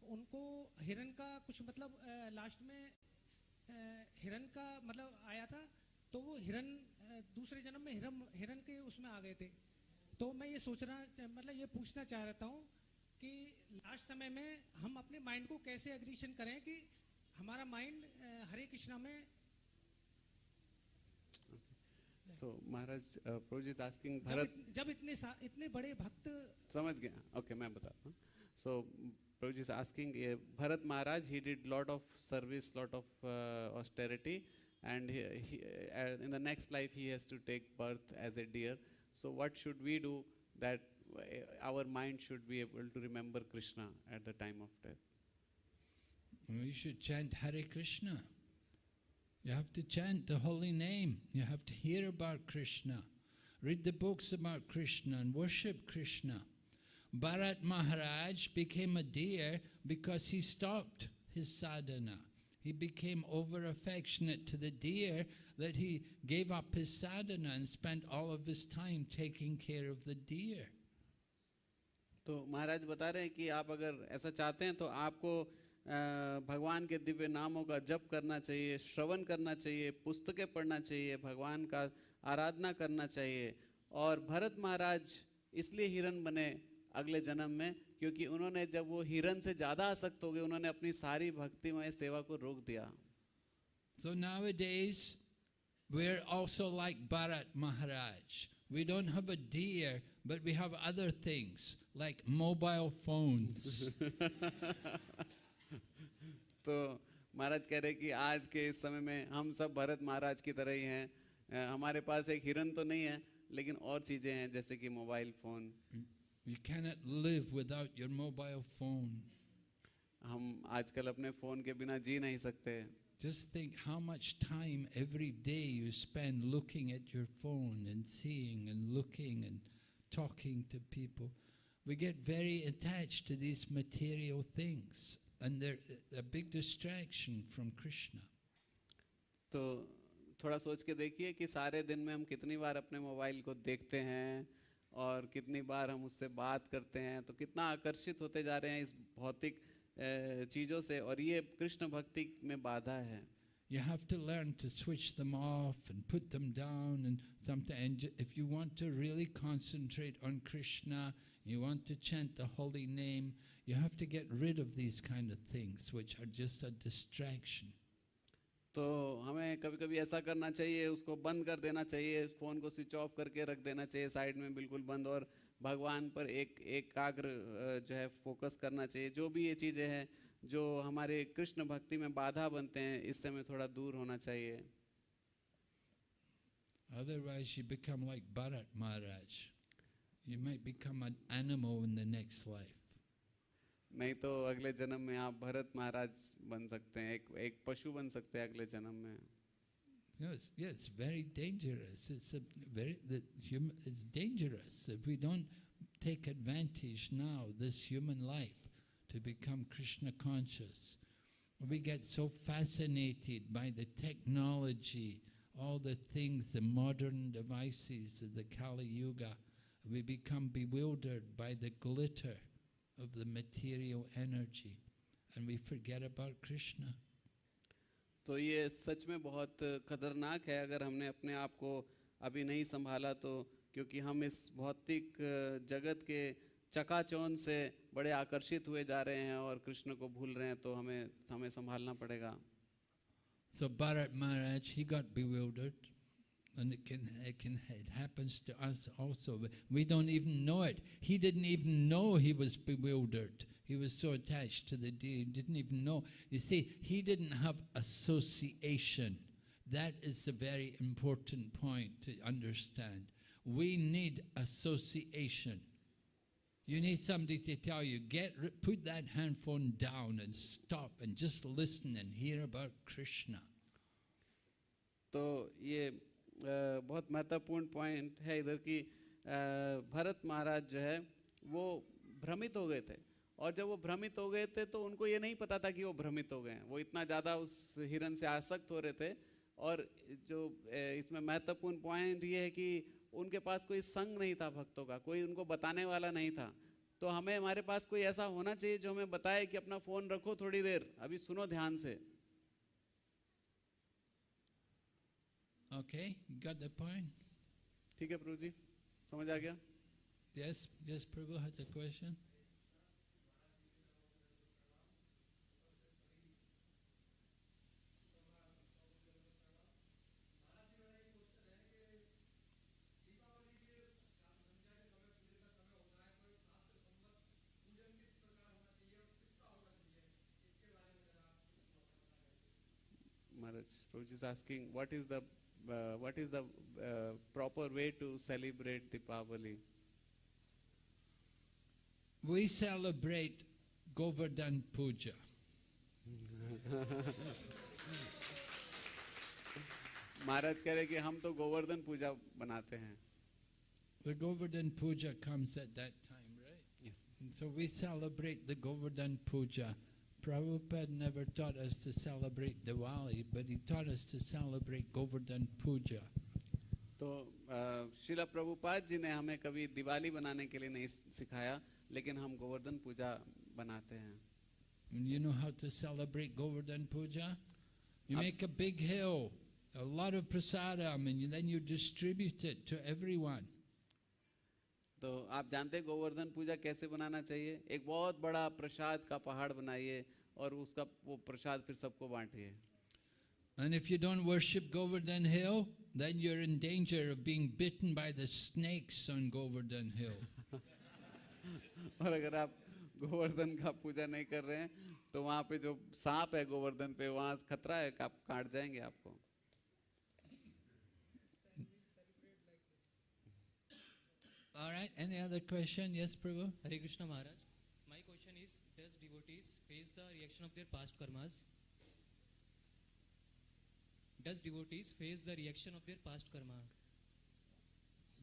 उनको हिरण का कुछ मतलब लास्ट में हिरण का मतलब आया था तो वो हिरण दूसरे जन्म में हिरन हिरण के उसमें आ गए थे। तो मैं ये सोचना मतलब ये पूछना चाह रहा हूँ कि लास्ट समय में हम अपने माइंड को कैसे एग्रीशन करें कि हमारा माइंड हरे कृष्णा में सो महाराज प्रोजित आस्किंग भरत जब इतने इतने बड़े भक्त समझ गया। ओके मैं बताता हूँ। So Prabhu ji asking Bharat Maharaj he did lot of service lot of austerity and he, he, uh, in the next life he has to take birth as a deer. So what should we do that uh, our mind should be able to remember krishna at the time of death oh, You should chant Hare Krishna. You have to chant the holy name. You have to hear about Krishna. Read the books about Krishna and worship Krishna. Bharat Maharaj became a deer because he stopped his sadhana. He became over affectionate to the deer that he gave up his sadhana and spent all of his time taking care of the deer. तो महाराज बता रहे हैं कि आप अगर ऐसा चाहते हैं तो आपको भगवान के दिव्य नामों का जप करना चाहिए श्रवण करना चाहिए पुस्तकें पढ़ना चाहिए भगवान का आराधना करना चाहिए और भरत महाराज इसलिए हिरण बने अगले जन्म में क्योंकि उन्होंने जब वो हिरण से ज़्यादा आसक्त हो गए उन्होंने अपनी सारी भक्तिमय सेवा को रोक दिया So nowadays, we're also like Bharat Maharaj. We don't have a deer, but we have other things like mobile phones. तो महाराज कह रहे कि आज के इस समय में हम सब भरत महाराज की तरह ही हैं अ, हमारे पास एक हिरन तो नहीं है लेकिन और चीज़ें हैं जैसे कि mobile phone You cannot live without your mobile phone. हम आजकल अपने फ़ोन के बिना जी नहीं सकते Just think how much time every day you spend looking at your phone and seeing and looking and talking to people. We get very attached to these material things, and they're a big distraction from Krishna. तो थोड़ा सोच के देखिए कि सारे दिन में हम कितनी बार अपने मोबाइल को देखते हैं और कितनी बार हम उससे बात करते हैं तो कितना आकर्षित होते जा रहे हैं इस भौतिक चीज़ों से और ये कृष्ण भक्ति में बाधा है You have to learn to switch them off and put them down. And sometimes, and j- if you want to really concentrate on Krishna, you want to chant the holy name, you have to get rid of these kind of things, which are just a distraction. तो हमें कभी कभी ऐसा करना चाहिए उसको बंद कर देना चाहिए फ़ोन को स्विच ऑफ करके रख देना चाहिए साइड में बिल्कुल बंद और भगवान पर एक एकाग्र अ, जो है फोकस करना चाहिए जो भी ये चीज़ें हैं जो हमारे कृष्ण भक्ति में बाधा बनते हैं इससे हमें थोड़ा दूर होना चाहिए Otherwise, you become like Bharat Maharaj. You might become an animal in the next life. नहीं तो अगले जन्म में आप भरत महाराज बन सकते हैं एक एक पशु बन सकते हैं अगले जन्म में Yes, yeah, it's very dangerous. It's a very the human. It's dangerous if we don't take advantage now this human life to become Krishna conscious. We get so fascinated by the technology all the things, the modern devices of the Kali Yuga, we become bewildered by the glitter of the material energy and we forget about Krishna. तो ये सच में बहुत खतरनाक है अगर हमने अपने आप को अभी नहीं संभाला तो क्योंकि हम इस भौतिक अ, जगत के चकाचौंध से बड़े आकर्षित हुए जा रहे हैं और कृष्ण को भूल रहे हैं तो हमें हमें संभालना पड़ेगा So Bharat Maharaj, he got bewildered, and it can, it can it happens to us also. We don't even know it. He didn't even know he was bewildered. He was so attached to the deity, he didn't even know. You see, he didn't have association. That is the very important point to understand. We need association. You need somebody to tell you, get, put that handphone down and stop and just listen and hear about Krishna. तो ये बहुत महत्वपूर्ण point है इधर की भरत महाराज जो है वो भ्रमित हो गए थे। और जब वो भ्रमित हो गए थे तो उनको ये नहीं पता था कि वो भ्रमित हो गए हैं। वो इतना ज़्यादा उस हिरन से आसक्त हो रहे थे। और जो इसमें महत्वपूर्ण पॉइंट ये है कि उनके पास कोई संग नहीं था भक्तों का कोई उनको बताने वाला नहीं था तो हमें हमारे पास कोई ऐसा होना चाहिए जो हमें बताए कि अपना फ़ोन रखो थोड़ी देर अभी सुनो ध्यान से Okay, you got the point? ठीक है प्रभु जी समझ आ गया Yes, yes, Prabhu has a question. Prabhuji is asking, what is the uh, what is the uh, proper way to celebrate Deepavali? We celebrate Govardhan Puja. महाराज कह रहे कि हम तो गोवर्धन पूजा बनाते हैं The Govardhan Puja comes at that time, right? Yes. And so we celebrate the Govardhan Puja. Prabhupada never taught us to celebrate Diwali, but he taught us to celebrate Govardhan Puja. तो अ, शिला प्रभुपाद जी ने हमें कभी दिवाली बनाने के लिए नहीं सिखाया लेकिन हम गोवर्धन पूजा बनाते हैं And you know how to celebrate Govardhan Puja? You Up- make a big hill, a lot of prasadam, and you, then you distribute it to everyone. तो आप जानते हैं गोवर्धन पूजा कैसे बनाना चाहिए? एक बहुत बड़ा प्रसाद का पहाड़ बनाइए और उसका वो प्रसाद फिर सबको बांटिए। And if you don't worship Govardhan Hill, then you're in danger of being bitten by the snakes on Govardhan Hill. और अगर आप गोवर्धन का पूजा नहीं कर रहे हैं तो वहाँ पे जो सांप है गोवर्धन पे वहाँ खतरा है कि आप काट जाएँगे आपको। All right, any other question? Yes, Prabhu? Hare Krishna Maharaj. My question is, does devotees face the reaction of their past karmas? Does devotees face the reaction of their past karma?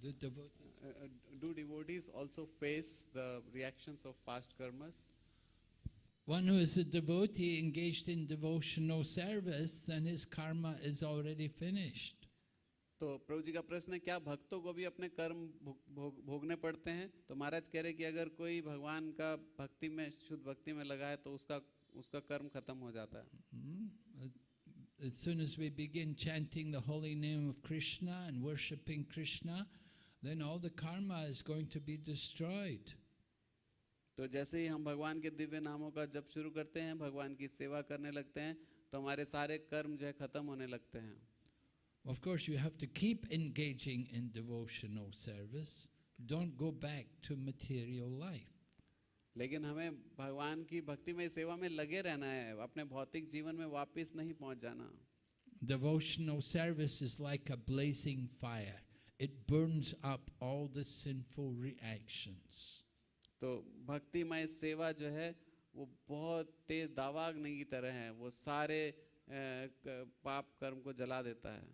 The devotee. Uh, uh, do devotees also face the reactions of past karmas? One who is a devotee engaged in devotional service, then his karma is already finished. तो प्रभु जी का प्रश्न है क्या भक्तों को भी अपने कर्म भोग, भोग, भोगने पड़ते हैं तो महाराज कह रहे कि अगर कोई भगवान का भक्ति में शुद्ध भक्ति में लगा है तो उसका उसका कर्म खत्म हो जाता है Hmm? As soon as we begin chanting the holy name of Krishna and worshipping Krishna, then all the karma is going to be destroyed. तो जैसे ही हम भगवान के दिव्य नामों का जप शुरू करते हैं भगवान की सेवा करने लगते हैं तो हमारे सारे कर्म जो है खत्म होने लगते हैं Of course, you have to keep engaging in devotional service. Don't go back to material life. लेकिन हमें भगवान की भक्ति में सेवा में लगे रहना है अपने भौतिक जीवन में वापस नहीं पहुंच जाना Devotional service is like a blazing fire, it burns up all the sinful reactions. तो भक्तिमय सेवा जो है वो बहुत तेज दावाग्नि की तरह है वो सारे अ, क- पाप कर्म को जला देता है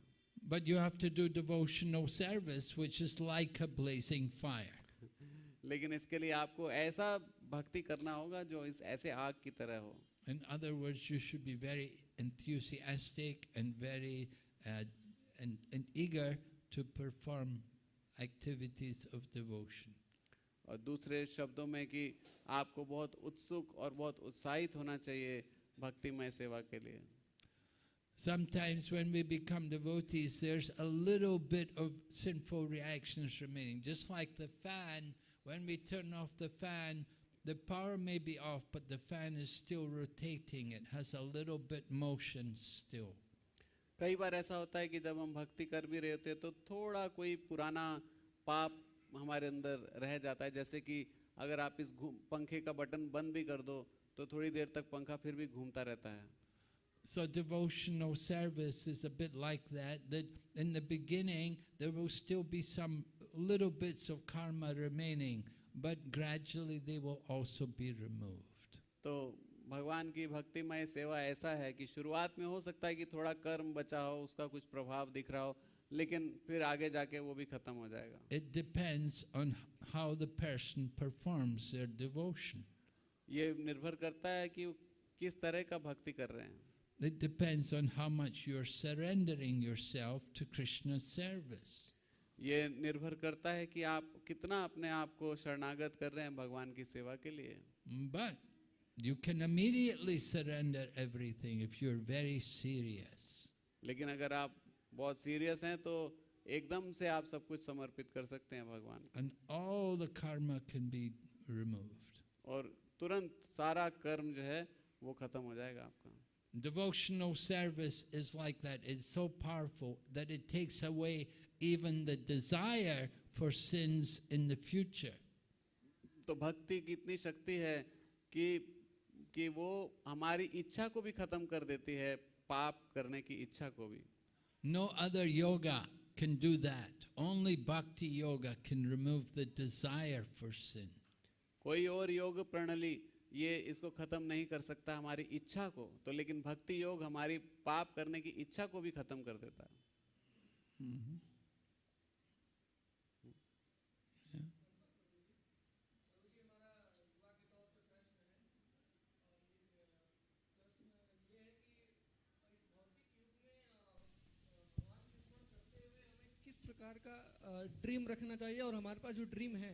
But you have to do devotional service, which is like a blazing fire. लेकिन इसके लिए आपको ऐसा भक्ति करना होगा जो इस ऐसे आग की तरह हो In other words, you should be very enthusiastic and very uh, and, and eager to perform activities of devotion. और दूसरे शब्दों में कि आपको बहुत उत्सुक और बहुत उत्साहित होना चाहिए भक्तिमय सेवा के लिए Sometimes when we become devotees, there's a little bit of sinful reactions remaining. Just like the fan, when we turn off the fan, the power may be off, but the fan is still rotating. It has a little bit motion still. कई बार ऐसा होता है कि जब हम भक्ति कर भी रहे होते हैं तो थोड़ा कोई पुराना पाप हमारे अंदर रह जाता है जैसे कि अगर आप इस घूम- पंखे का बटन बंद भी कर दो तो थोड़ी देर तक पंखा फिर भी घूमता रहता है So devotional service is a bit like that, that in the beginning there will still be some little bits of karma remaining, but gradually they will also be removed. तो भगवान की भक्तिमय सेवा ऐसा है कि शुरुआत में हो सकता है कि थोड़ा कर्म बचा हो उसका कुछ प्रभाव दिख रहा हो लेकिन फिर आगे जाके वो भी खत्म हो जाएगा It depends on how the person performs their devotion. ये निर्भर करता है कि वो किस तरह का भक्ति कर रहे हैं It depends on how much you're surrendering yourself to Krishna's service. ये निर्भर करता है कि आप कितना अपने आप को शरणागत कर रहे हैं भगवान की सेवा के लिए But you can immediately surrender everything if you're very serious. लेकिन अगर आप बहुत सीरियस हैं तो एकदम से आप सब कुछ समर्पित कर सकते हैं भगवान को And all the karma can be removed. और तुरंत सारा कर्म जो है वो खत्म हो जाएगा आपका Devotional service is like that. It's so powerful that it takes away even the desire for sins in the future. तो भक्ति की इतनी शक्ति है कि कि वो हमारी इच्छा को भी खत्म कर देती है पाप करने की इच्छा को भी No other yoga can do that. Only bhakti yoga can remove the desire for sin. कोई और योग प्रणाली ये इसको खत्म नहीं कर सकता हमारी इच्छा को तो लेकिन भक्ति योग हमारी पाप करने की इच्छा को भी खत्म कर देता है। किस प्रकार का ड्रीम रखना चाहिए और हमारे पास जो ड्रीम है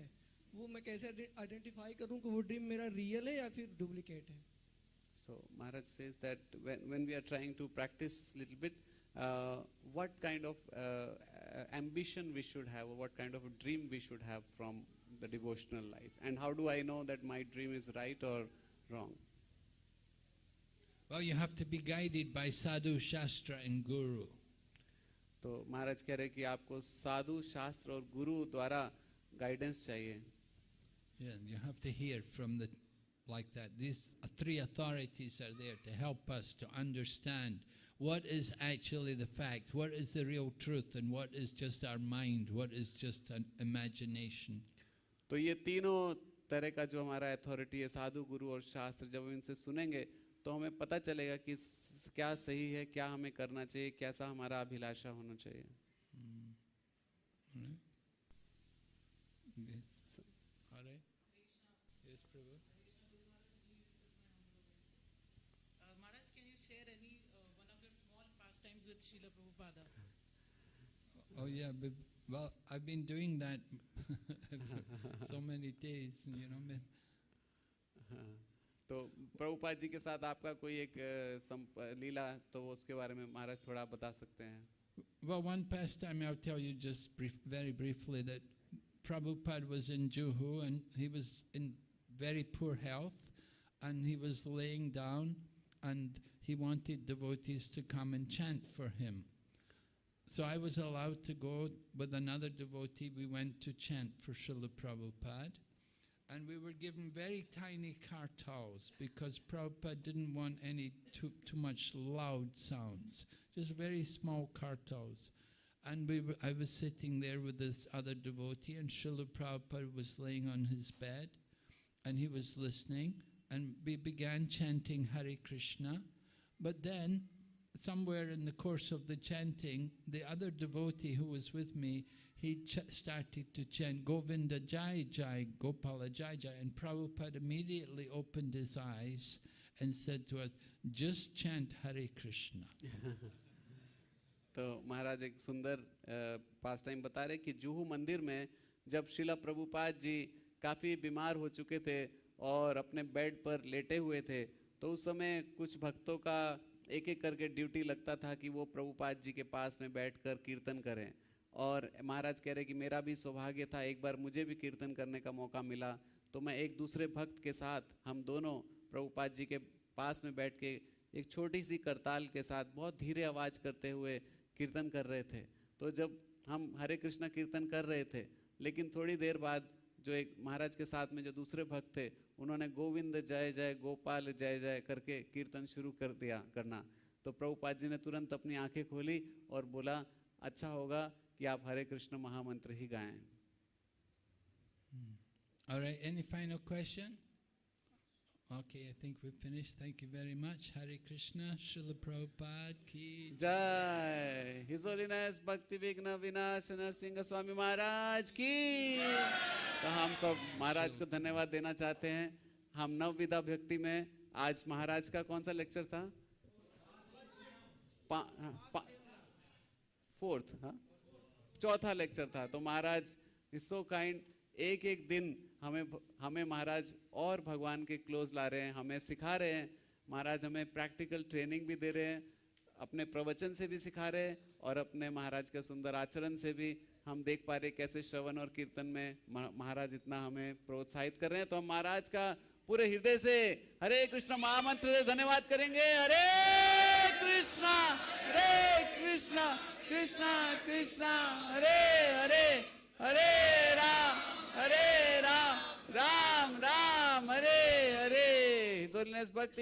वो मैं कैसे आइडेंटिफाई करूँ कि वो ड्रीम मेरा रियल है या फिर डुप्लीकेट है? So Maharaj says that when we are trying to practice little bit what kind of ambition we should have what kind of dream we should have from the devotional life and how do I know that my dream is right और wrong Well, you have to be guided by sadhu, shastra, and guru. तो महाराज कह रहे कि आपको साधु शास्त्र और गुरु द्वारा guidance चाहिए। Yeah, you have to hear from the like that. These three authorities are there to help us to understand what is actually the fact, what is the real truth, and what is just our mind, what is just an imagination. तो ये तीनों तरह का जो हमारा authority है साधु गुरु और शास्त्र जब हम इनसे सुनेंगे तो हमें पता चलेगा कि स- क्या सही है क्या हमें करना चाहिए कैसा हमारा अभिलाषा होना चाहिए Right? Srila Prabhupada? Oh yeah, but, well, I've been doing that so many days, you know. but- हाँ, तो प्रभुपाद जी के साथ आपका कोई एक अ, संप- लीला तो उसके बारे में महाराज थोड़ा बता सकते हैं Well, one pastime I'll tell you just brief, very briefly that Prabhupada was in Juhu and he was in very poor health and he was laying down and he wanted devotees to come and chant for him. So I was allowed to go with another devotee. We went to chant for Srila Prabhupada. And we were given very tiny car towels because Prabhupada didn't want any too, too much loud sounds, just very small car towels. And we were, I was sitting there with this other devotee, and Srila Prabhupada was laying on his bed, and he was listening, and we began chanting Hare Krishna. But then, somewhere in the course of the chanting, the other devotee who was with me, he ch- started to chant Govinda Jai Jai, Gopala Jai Jai, and Prabhupada immediately opened his eyes and said to us, just chant Hare Krishna. तो तो महाराज एक सुंदर पास time बता रहे कि जुहू मंदिर में जब शिला प्रभुपाद जी काफ़ी बीमार हो चुके थे और अपने बेड पर लेटे हुए थे तो उस समय कुछ भक्तों का एक एक करके ड्यूटी लगता था कि वो प्रभुपाद जी के पास में बैठकर कीर्तन करें। और महाराज कह रहे कि मेरा भी सौभाग्य था, एक बार मुझे भी कीर्तन करने का मौका मिला तो मैं एक दूसरे भक्त के साथ, हम दोनों प्रभुपाद जी के पास में बैठ के एक छोटी सी करताल के साथ बहुत धीरे आवाज़ करते हुए कीर्तन कर रहे थे। तो जब हम हरे कृष्णा कीर्तन कर रहे थे, लेकिन थोड़ी देर बाद जो एक महाराज के साथ में जो दूसरे भक्त थे उन्होंने गोविंद, जय जय, गोपाल, जय जय करके कीर्तन शुरू कर दिया करना। तो प्रभुपाद जी ने तुरंत अपनी आँखें खोली और बोला अच्छा होगा कि आप हरे कृष्ण महामंत्र ही गाएँ। All final question? Okay, I think we've finished. Thank you very much. Hare Krishna, Srila Prabhupada ki जय हिज होलीनेस भक्ति विघ्न विनाश नरसिंह स्वामी महाराज की तो हम सब महाराज को धन्यवाद देना चाहते हैं। हम नव विधा भक्ति में आज महाराज का कौन सा लेक्चर था? पा, हाँ, पा, फोर्थ हाँ? चौथा लेक्चर था। तो महाराज इज़ सो काइंड एक एक दिन हमें हमें महाराज और भगवान के क्लोज ला रहे हैं, हमें सिखा रहे हैं। महाराज हमें प्रैक्टिकल ट्रेनिंग भी दे रहे हैं, अपने प्रवचन से भी सिखा रहे हैं और अपने महाराज के सुंदर आचरण से भी हम देख पा रहे कैसे श्रवण और कीर्तन में महाराज इतना हमें प्रोत्साहित कर रहे हैं। तो हम महाराज का पूरे हृदय से हरे कृष्ण महामंत्र से धन्यवाद करेंगे। हरे कृष्णा हरे कृष्णा कृष्णा कृष्णा, हरे हरे हरे राम हरे राम। राम राम हरे हरे भक्ति